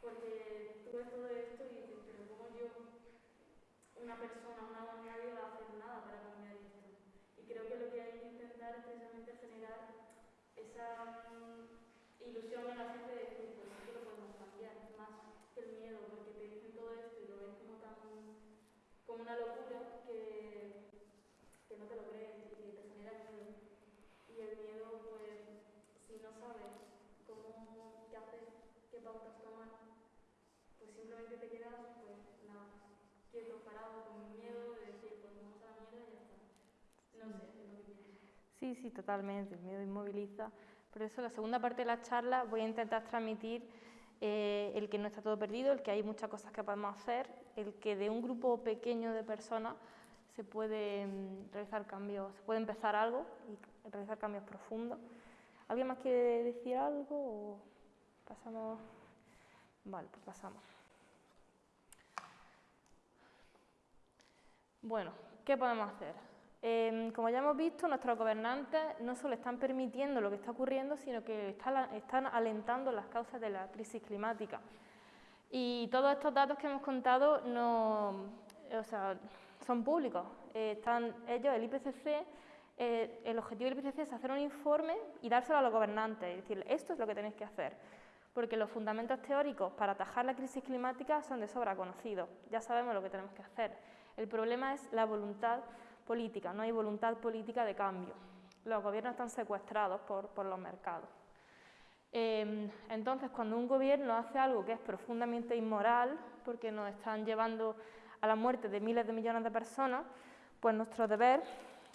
Porque tú ves todo esto y dices, pero como yo, una persona, una nadie va a hacer nada para cambiar esto. Y creo que lo que hay que intentar es precisamente generar esa mm, ilusión en la gente de decir, pues sí que lo podemos cambiar, más que el miedo, porque te dicen todo esto y lo ves como tan como una locura que, que no te lo crees y que te genera miedo. Y el miedo, pues, si no sabes cómo, qué hacer, qué pautas tomar, pues simplemente te quedas, pues, nada, quieto, parado, con miedo de decir, pues vamos a la mierda y ya está. No sé, es lo que pienso. Sí, sí, totalmente. El miedo inmoviliza. Por eso, la segunda parte de la charla voy a intentar transmitir eh, el que no está todo perdido, el que hay muchas cosas que podemos hacer, el que de un grupo pequeño de personas se puede mm, realizar cambios, se puede empezar algo y realizar cambios profundos. ¿Alguien más quiere decir algo o pasamos? Vale, pues pasamos. Bueno, ¿qué podemos hacer? Em, como ya hemos visto, nuestros gobernantes no solo están permitiendo lo que está ocurriendo, sino que están, alentando las causas de la crisis climática. Y todos estos datos que hemos contado no, son públicos. Eh, están ellos, el IPCC, eh, el objetivo del IPCC es hacer un informe y dárselo a los gobernantes, es decir, esto es lo que tenéis que hacer, porque los fundamentos teóricos para atajar la crisis climática son de sobra conocidos, ya sabemos lo que tenemos que hacer. El problema es la voluntad política, no hay voluntad política de cambio. Los gobiernos están secuestrados por, los mercados. Em, entonces, cuando un gobierno hace algo que es profundamente inmoral, porque nos están llevando a la muerte de miles de millones de personas, pues nuestro deber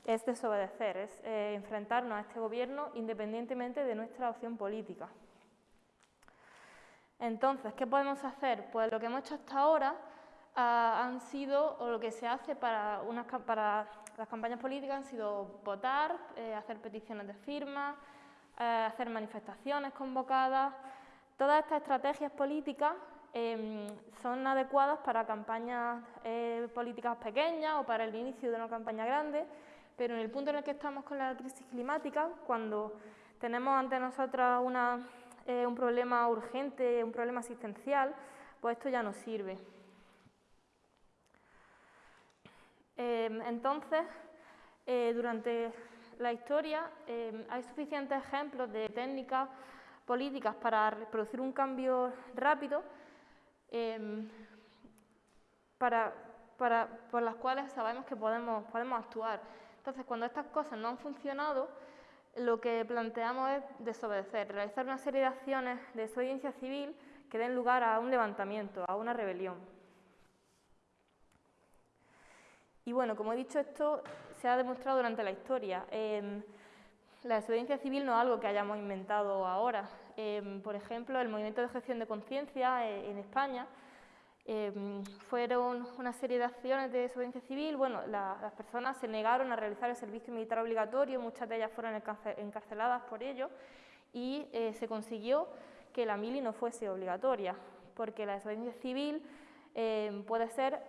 es desobedecer, es eh, enfrentarnos a este gobierno independientemente de nuestra opción política. Entonces, ¿qué podemos hacer? Pues lo que hemos hecho hasta ahora Ah, han sido, o lo que se hace para, unas, para las campañas políticas han sido votar, eh, hacer peticiones de firma, eh, hacer manifestaciones convocadas. Todas estas estrategias políticas em, son adecuadas para campañas eh, políticas pequeñas o para el inicio de una campaña grande, pero en el punto en el que estamos con la crisis climática, cuando tenemos ante nosotros un problema urgente, un problema asistencial, pues esto ya no sirve. Entonces, eh, durante la historia eh, hay suficientes ejemplos de técnicas políticas para producir un cambio rápido em, para, por las cuales sabemos que podemos, podemos actuar. Entonces, cuando estas cosas no han funcionado, lo que planteamos es desobedecer, realizar una serie de acciones de desobediencia civil que den lugar a un levantamiento, a una rebelión. Y bueno, como he dicho, esto se ha demostrado durante la historia. Em, la desobediencia civil no es algo que hayamos inventado ahora. Em, por ejemplo, el movimiento de gestión de conciencia eh, en España em, fueron una serie de acciones de desobediencia civil. Bueno, las personas se negaron a realizar el servicio militar obligatorio, muchas de ellas fueron encarceladas por ello y eh, se consiguió que la mili no fuese obligatoria, porque la desobediencia civil puede ser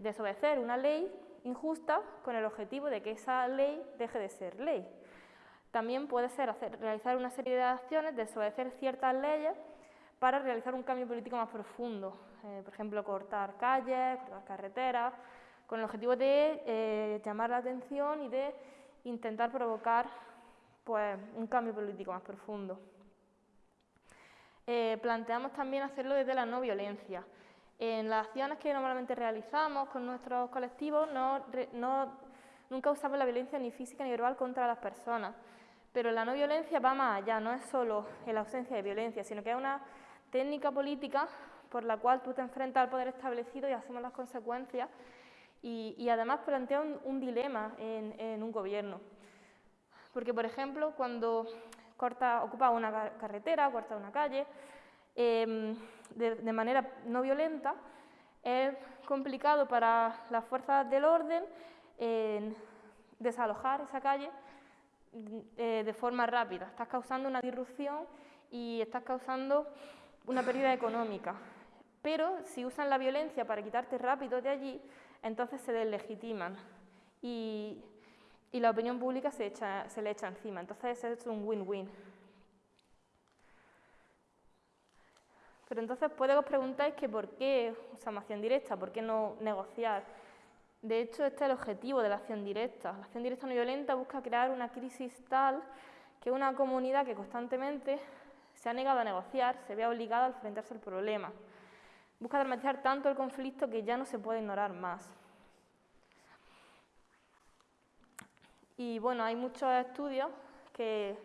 desobedecer una ley injusta con el objetivo de que esa ley deje de ser ley. También puede ser realizar una serie de acciones, desobedecer ciertas leyes para realizar un cambio político más profundo. Eh, por ejemplo, cortar calles, cortar carreteras, con el objetivo de eh, llamar la atención y de intentar provocar pues, un cambio político más profundo. Eh, planteamos también hacerlo desde la no violencia. En las acciones que normalmente realizamos con nuestros colectivos no, nunca usamos la violencia ni física ni verbal contra las personas, pero la no violencia va más allá, no es solo la ausencia de violencia, sino que es una técnica política por la cual tú te enfrentas al poder establecido y asumes las consecuencias y, además plantea un, dilema en, un gobierno. Porque, por ejemplo, cuando corta, ocupa una carretera, corta una calle, Em, de, manera no violenta, es complicado para las fuerzas del orden desalojar esa calle eh, de forma rápida. Estás causando una disrupción y estás causando una pérdida económica. Pero si usan la violencia para quitarte rápido de allí, entonces se deslegitiman y, y la opinión pública se, se le echa encima. Entonces es un win-win. Pero entonces puede que os preguntáis que por qué usamos acción directa, por qué no negociar. De hecho, este es el objetivo de la acción directa. La acción directa no violenta busca crear una crisis tal que una comunidad que constantemente se ha negado a negociar se vea obligada a enfrentarse al problema. Busca dramatizar tanto el conflicto que ya no se puede ignorar más. Y bueno, hay muchos estudios que,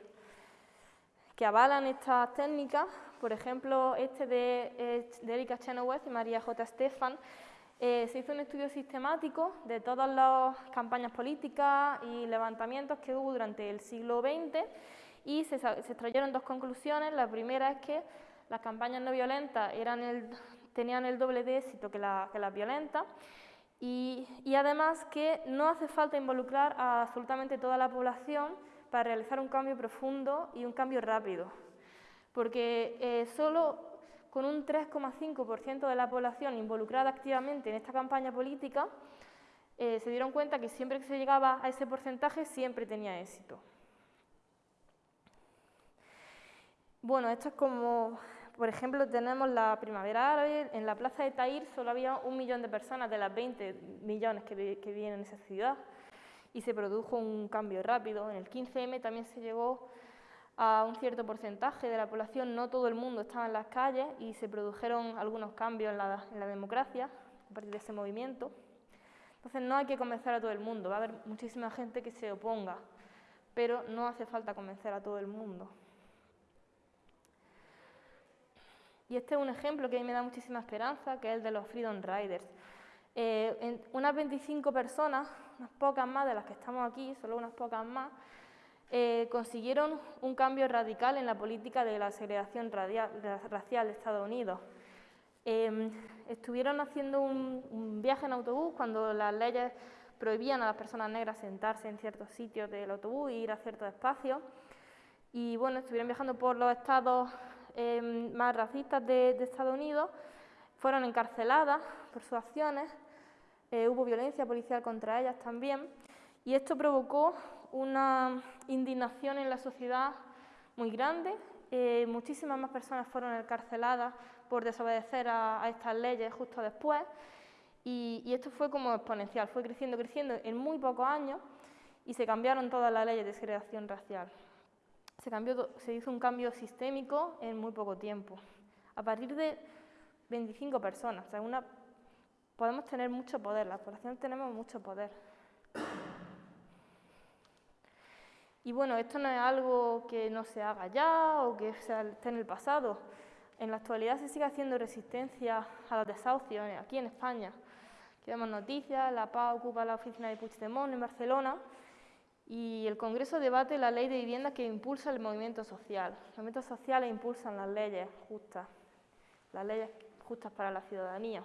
que avalan estas técnicas, por ejemplo, este de, eh, Erika Chenoweth y María J. Stefan, eh, se hizo un estudio sistemático de todas las campañas políticas y levantamientos que hubo durante el siglo XX y se, extrayeron dos conclusiones. La primera es que las campañas no violentas tenían el doble de éxito que, las violentas y, y además que no hace falta involucrar a absolutamente toda la población para realizar un cambio profundo y un cambio rápido porque eh, solo con un 3,5% de la población involucrada activamente en esta campaña política, eh, se dieron cuenta que siempre que se llegaba a ese porcentaje siempre tenía éxito. Bueno, esto es como, por ejemplo, tenemos la primavera árabe, en la plaza de Tahir solo había un millón de personas de las 20 millones que, que viven en esa ciudad y se produjo un cambio rápido. En el 15M también se llegó a un cierto porcentaje de la población, no todo el mundo estaba en las calles y se produjeron algunos cambios en la, democracia a partir de ese movimiento. Entonces no hay que convencer a todo el mundo, va a haber muchísima gente que se oponga, pero no hace falta convencer a todo el mundo. Y este es un ejemplo que a mí me da muchísima esperanza, que es el de los Freedom Riders. Eh, unas 25 personas, unas pocas más de las que estamos aquí, solo unas pocas más, eh, consiguieron un cambio radical en la política de la segregación racial de Estados Unidos. Em, estuvieron haciendo un, viaje en autobús cuando las leyes prohibían a las personas negras sentarse en ciertos sitios del autobús e ir a ciertos espacios. Y bueno, estuvieron viajando por los estados em, más racistas de, Estados Unidos, fueron encarceladas por sus acciones, eh, hubo violencia policial contra ellas también, y esto provocó una indignación en la sociedad muy grande. Eh, muchísimas más personas fueron encarceladas por desobedecer a, estas leyes justo después. Y, esto fue como exponencial, fue creciendo, creciendo en muy pocos años. y se cambiaron todas las leyes de segregación racial. Se, hizo un cambio sistémico en muy poco tiempo. A partir de 25 personas, o sea, una, podemos tener mucho poder, la población tenemos mucho poder. Y bueno, esto no es algo que no se haga ya o que esté en el pasado. En la actualidad se sigue haciendo resistencia a los desahucios aquí en España. Aquí vemos noticias, la PA ocupa la oficina de Puigdemont en Barcelona y el Congreso debate la ley de vivienda que impulsa el movimiento social. Los movimientos sociales impulsan las leyes justas, las leyes justas para la ciudadanía.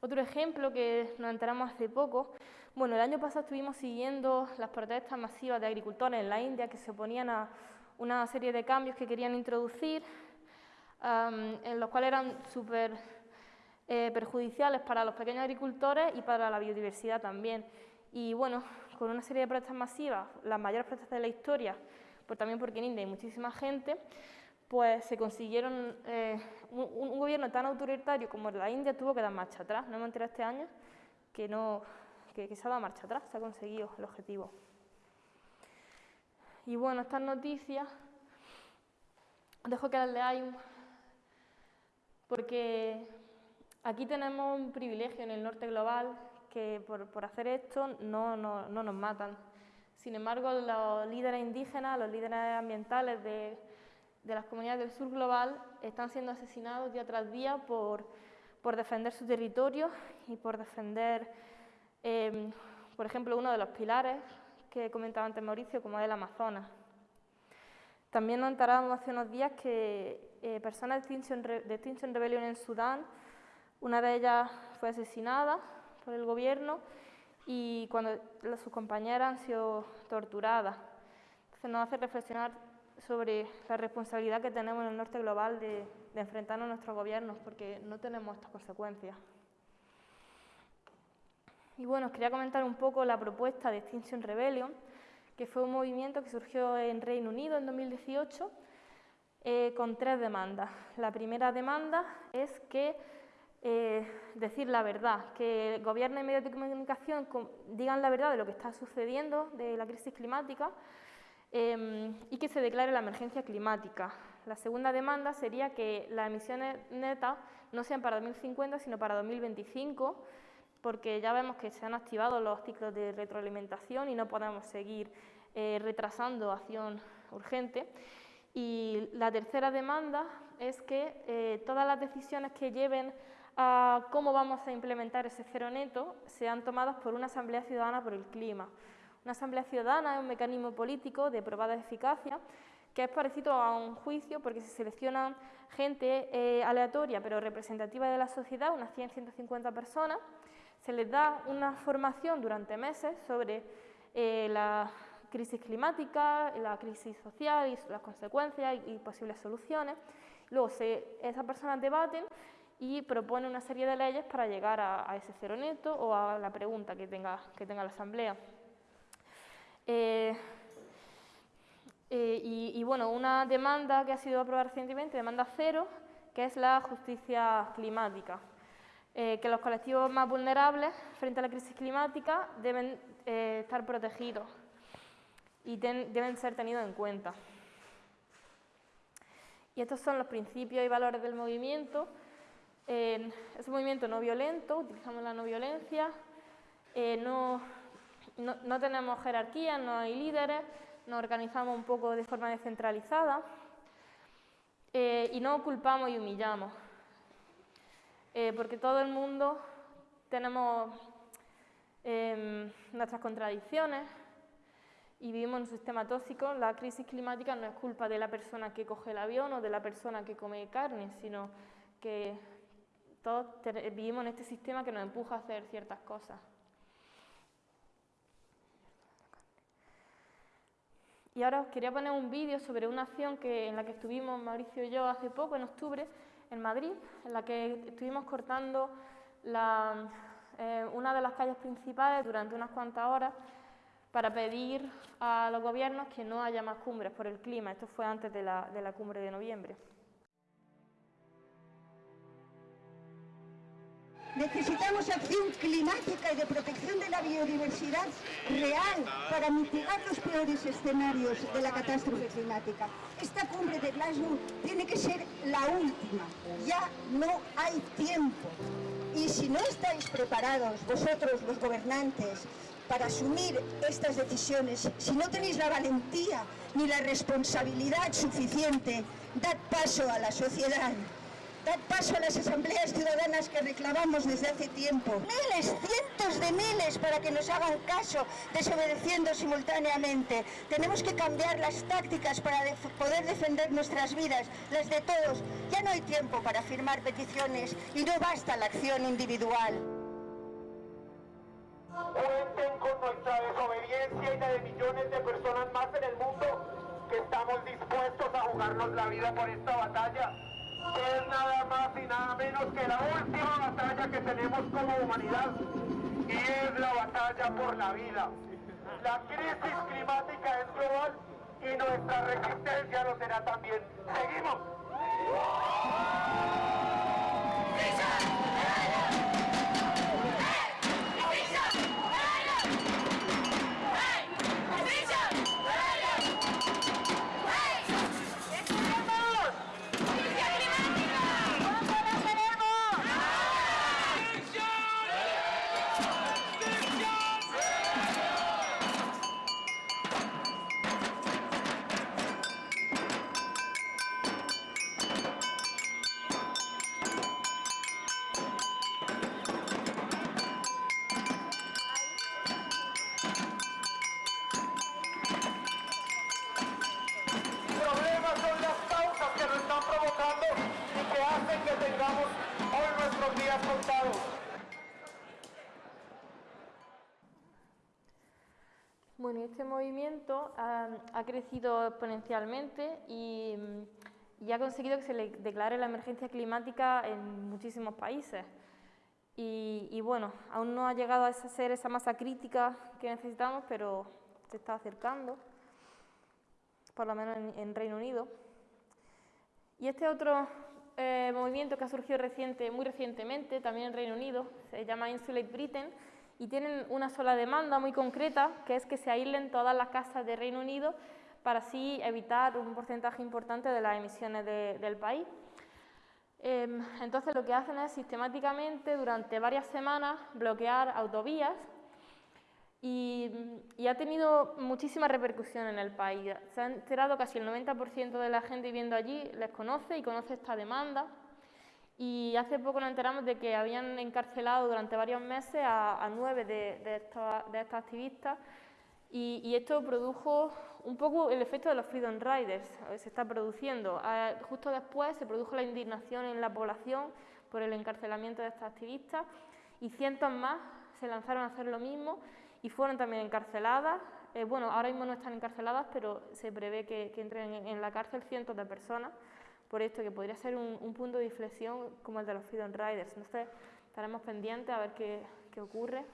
Otro ejemplo que nos enteramos hace poco, bueno, el año pasado estuvimos siguiendo las protestas masivas de agricultores en la India que se oponían a una serie de cambios que querían introducir, en los cuales eran súper eh, perjudiciales para los pequeños agricultores y para la biodiversidad también. Y bueno, con una serie de protestas masivas, las mayores protestas de la historia, pues también porque en India hay muchísima gente, pues se consiguieron, eh, un, gobierno tan autoritario como la India tuvo que dar marcha atrás. No hemos enterado este año que, no, que, ha dado marcha atrás, se ha conseguido el objetivo. Y bueno, estas noticias, dejo que las leáis, porque aquí tenemos un privilegio en el norte global que por, hacer esto no, nos matan. Sin embargo, los líderes indígenas, los líderes ambientales de, las comunidades del sur global están siendo asesinados día tras día por, defender su territorio y por defender, em, por ejemplo, uno de los pilares que comentaba antes Mauricio, como es el Amazonas. También nos enterábamos hace unos días que eh, personas de Extinction, Rebellion en Sudán, una de ellas fue asesinada por el gobierno y cuando sus compañeras han sido torturadas. Entonces nos hace reflexionar sobre la responsabilidad que tenemos en el norte global de, de enfrentarnos a nuestros gobiernos, porque no tenemos estas consecuencias. Y bueno, os quería comentar un poco la propuesta de Extinction Rebellion, que fue un movimiento que surgió en Reino Unido en 2018 eh, con tres demandas. La primera demanda es que eh, decir la verdad, que gobierno y medios de comunicación digan la verdad de lo que está sucediendo, de la crisis climática, em, y que se declare la emergencia climática. La segunda demanda sería que las emisiones netas no sean para 2050, sino para 2025, porque ya vemos que se han activado los ciclos de retroalimentación y no podemos seguir eh, retrasando acción urgente. Y la tercera demanda es que eh, todas las decisiones que lleven a cómo vamos a implementar ese cero neto sean tomadas por una Asamblea Ciudadana por el Clima. Una Asamblea Ciudadana es un mecanismo político de probada eficacia que es parecido a un juicio porque se selecciona gente eh, aleatoria pero representativa de la sociedad, unas 100-150 personas, se les da una formación durante meses sobre eh, la crisis climática, la crisis social y las consecuencias y, posibles soluciones. Luego esas personas debaten y proponen una serie de leyes para llegar a, ese cero neto o a la pregunta que tenga, que tenga la Asamblea. Eh, eh, y, bueno, una demanda que ha sido aprobada recientemente, demanda cero, que es la justicia climática. Eh, que los colectivos más vulnerables frente a la crisis climática deben eh, estar protegidos y deben ser tenidos en cuenta. Y estos son los principios y valores del movimiento. es un movimiento no violento, utilizamos la no violencia, eh, no, no tenemos jerarquía, no hay líderes, nos organizamos un poco de forma descentralizada y no culpamos y humillamos. Eh, porque todo el mundo tenemos em, nuestras contradicciones y vivimos en un sistema tóxico. La crisis climática no es culpa de la persona que coge el avión o de la persona que come carne, sino que todos vivimos en este sistema que nos empuja a hacer ciertas cosas. Y ahora os quería poner un vídeo sobre una acción que, en la que estuvimos Mauricio y yo hace poco, en octubre, en Madrid, en la que estuvimos cortando eh, una de las calles principales durante unas cuantas horas para pedir a los gobiernos que no haya más cumbres por el clima. Esto fue antes de la, de la cumbre de noviembre. Necesitamos acción climática y de protección de la biodiversidad real para mitigar los peores escenarios de la catástrofe climática. Esta cumbre de Glasgow tiene que ser la última. Ya no hay tiempo. Y si no estáis preparados, vosotros los gobernantes, para asumir estas decisiones, si no tenéis la valentía ni la responsabilidad suficiente, dad paso a la sociedad. Dad paso a las asambleas ciudadanas que reclamamos desde hace tiempo. Miles, cientos de miles para que nos hagan caso, desobedeciendo simultáneamente. Tenemos que cambiar las tácticas para poder defender nuestras vidas, las de todos. Ya no hay tiempo para firmar peticiones y no basta la acción individual. Cuenten con nuestra desobediencia y la de millones de personas más en el mundo que estamos dispuestos a jugarnos la vida por esta batalla es nada más y nada menos que la última batalla que tenemos como humanidad y es la batalla por la vida. La crisis climática es global y nuestra resistencia lo será también. Seguimos. Bueno, crecido exponencialmente y, ha conseguido que se le declare la emergencia climática en muchísimos países. Y, bueno, aún no ha llegado a ser esa masa crítica que necesitamos, pero se está acercando, por lo menos en, Reino Unido. Y este otro eh, movimiento que ha surgido reciente, muy recientemente, también en Reino Unido, se llama Insulate Britain, y tienen una sola demanda muy concreta, que es que se aíslen todas las casas de Reino Unido para así evitar un porcentaje importante de las emisiones del país. Em, entonces lo que hacen es sistemáticamente durante varias semanas bloquear autovías y, y, ha tenido muchísima repercusión en el país. Se ha enterado casi el 90% de la gente viviendo allí les conoce y conoce esta demanda y hace poco nos enteramos de que habían encarcelado durante varios meses a, nueve de, de, estos, de activistas y, esto produjo un poco el efecto de los Freedom Riders, se está produciendo. Ah, justo después se produjo la indignación en la población por el encarcelamiento de estas activistas y cientos más se lanzaron a hacer lo mismo y fueron también encarceladas. Eh, bueno, ahora mismo no están encarceladas, pero se prevé que, entren en la cárcel cientos de personas por esto, que podría ser un, punto de inflexión como el de los Freedom Riders. Entonces, estaremos pendientes a ver qué, ocurre.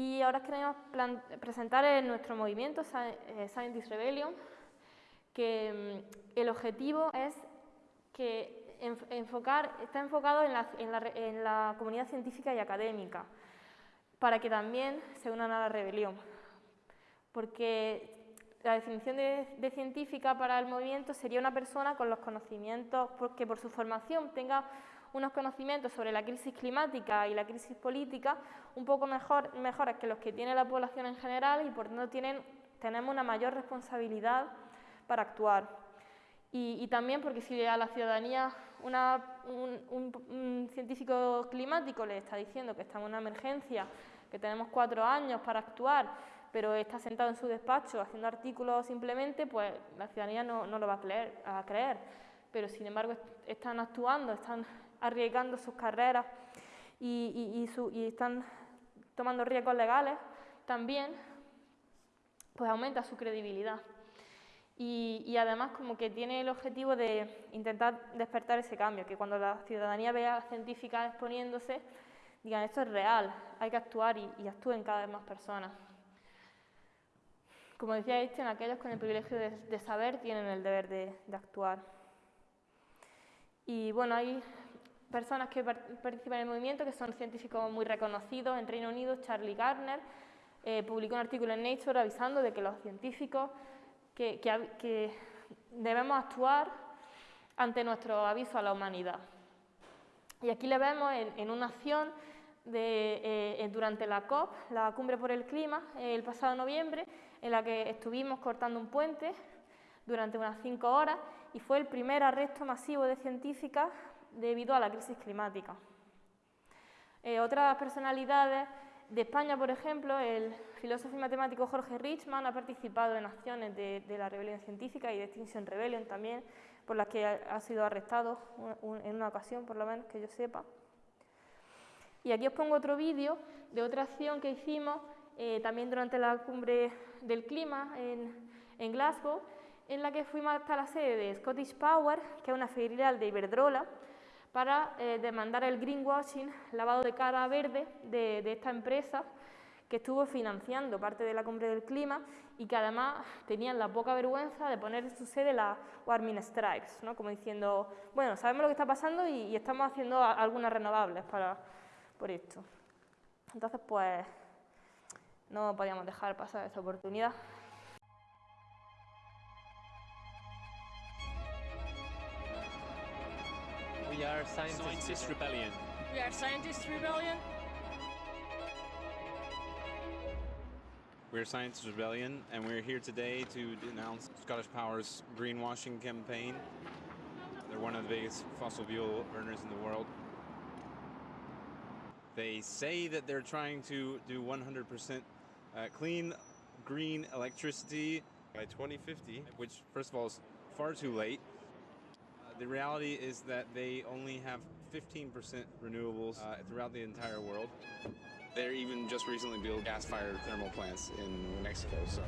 Y ahora queremos presentar en nuestro movimiento, eh, Scientist Rebellion, que mm, el objetivo es que enfocar, está enfocado en la, en la comunidad científica y académica, para que también se unan a la rebelión. Porque la definición de, científica para el movimiento sería una persona con los conocimientos, que por su formación tenga unos conocimientos sobre la crisis climática y la crisis política un poco mejor, mejores que los que tiene la población en general y por tanto tienen, tenemos una mayor responsabilidad para actuar. Y, también porque si a la ciudadanía un científico climático le está diciendo que estamos en una emergencia, que tenemos cuatro años para actuar, pero está sentado en su despacho haciendo artículos simplemente, pues la ciudadanía no, lo va a creer, Pero sin embargo están actuando, están arriesgando sus carreras y, están tomando riesgos legales también, pues aumenta su credibilidad. Y, además como que tiene el objetivo de intentar despertar ese cambio, que cuando la ciudadanía vea a científicas exponiéndose, digan esto es real, hay que actuar y, actúen cada vez más personas. Como decía Einstein, aquellos con el privilegio de, saber tienen el deber de, actuar. Y bueno, hay personas que participan en el movimiento que son científicos muy reconocidos en Reino Unido, Charlie Gardner, eh, publicó un artículo en Nature avisando de que los científicos que, debemos actuar ante nuestro aviso a la humanidad. Y aquí le vemos en, una acción de, eh, durante la COP, la Cumbre por el Clima, el pasado noviembre, en la que estuvimos cortando un puente durante unas cinco horas y fue el primer arresto masivo de científicas debido a la crisis climática. Eh, otras personalidades de España, por ejemplo, el filósofo y matemático Jorge Richman ha participado en acciones de, la rebelión científica y de Extinction Rebellion también, por las que ha, sido arrestado en una ocasión, por lo menos que yo sepa. Y aquí os pongo otro vídeo de otra acción que hicimos eh, también durante la cumbre del clima en, en, Glasgow, en la que fuimos hasta la sede de Scottish Power, que es una filial de Iberdrola, para eh, demandar el greenwashing, lavado de cara verde de, esta empresa que estuvo financiando parte de la cumbre del clima y que además tenían la poca vergüenza de poner en su sede la Warming Stripes, ¿no? como diciendo, bueno, sabemos lo que está pasando y, estamos haciendo algunas renovables para, por esto. Entonces, pues, no podíamos dejar pasar esa oportunidad. Are Scientist, Scientist Rebellion. We are Scientist Rebellion. We're Scientist Rebellion, and we're here today to denounce Scottish Power's greenwashing campaign. They're one of the biggest fossil fuel burners in the world. They say that they're trying to do 100% uh, clean green electricity by 2050, which, first of all, is far too late. The reality is that they only have 15% renewables uh, throughout the entire world. They're even just recently built gas-fired thermal plants in Mexico, so.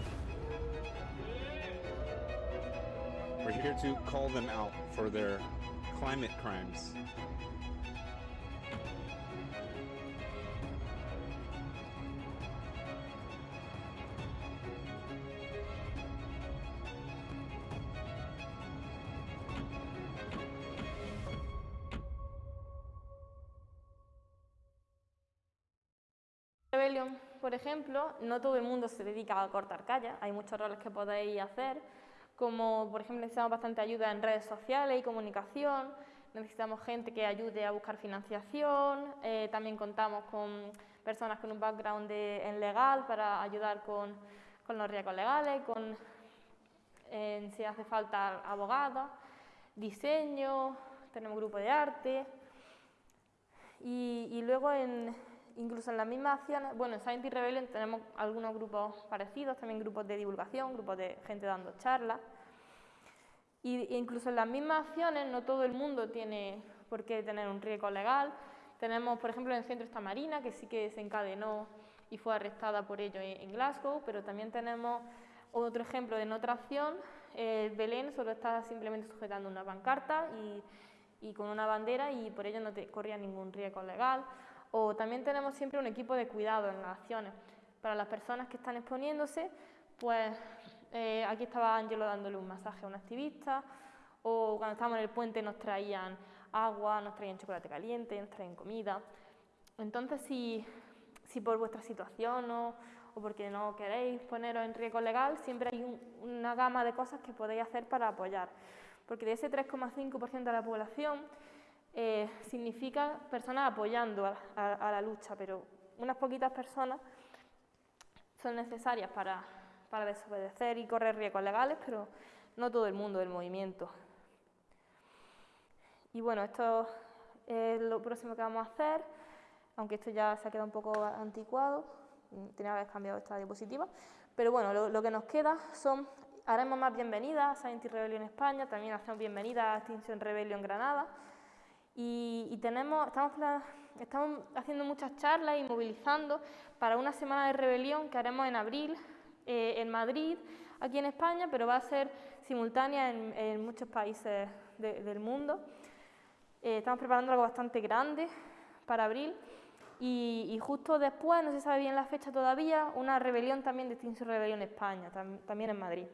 We're here to call them out for their climate crimes. No todo el mundo se dedica a cortar calles, hay muchos roles que podéis hacer, como por ejemplo necesitamos bastante ayuda en redes sociales y comunicación, necesitamos gente que ayude a buscar financiación, eh, también contamos con personas con un background en legal para ayudar con, los riesgos legales, con si hace falta abogada, diseño, tenemos grupo de arte. Y, y luego en, incluso en las mismas acciones, bueno, en Science Rebellion tenemos algunos grupos parecidos, también grupos de divulgación, grupos de gente dando charlas. Y incluso en las mismas acciones no todo el mundo tiene por qué tener un riesgo legal. Tenemos, por ejemplo, en el centro esta Marina, que sí que se encadenó y fue arrestada por ello en Glasgow, pero también tenemos otro ejemplo de otra acción. Eh, Belén solo está simplemente sujetando una pancarta y, y, con una bandera y por ello no te corría ningún riesgo legal. O también tenemos siempre un equipo de cuidado en las acciones. Para las personas que están exponiéndose, pues eh, aquí estaba Angelo dándole un masaje a un activista, o cuando estábamos en el puente nos traían agua, nos traían chocolate caliente, nos traían comida. Entonces, si, si por vuestra situación o, o, porque no queréis poneros en riesgo legal, siempre hay una gama de cosas que podéis hacer para apoyar. Porque de ese 3,5% de la población, eh, significa personas apoyando a, la lucha, pero unas poquitas personas son necesarias para, para desobedecer y correr riesgos legales, pero no todo el mundo del movimiento. Y bueno, esto es lo próximo que vamos a hacer, aunque esto ya se ha quedado un poco anticuado, tenía que haber cambiado esta diapositiva, pero bueno, lo, que nos queda son, haremos más bienvenidas a Science Rebellion España, también hacemos bienvenidas a Extinction Rebellion Granada, y, tenemos, estamos, estamos haciendo muchas charlas y movilizando para una semana de rebelión que haremos en abril eh, en Madrid, aquí en España, pero va a ser simultánea en, muchos países del mundo. Eh, estamos preparando algo bastante grande para abril y, justo después, no se sabe bien la fecha todavía, una rebelión también de Extinción Rebelión España, también en Madrid.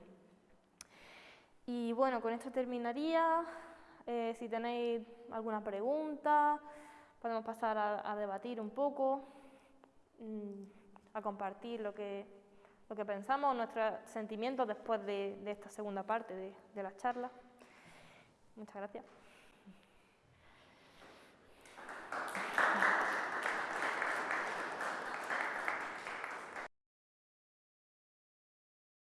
Y bueno, con esto terminaría. Eh, si tenéis alguna pregunta, podemos pasar a, debatir un poco, mm, a compartir lo que, lo que pensamos, nuestros sentimientos después de, esta segunda parte de, de la charla. Muchas gracias.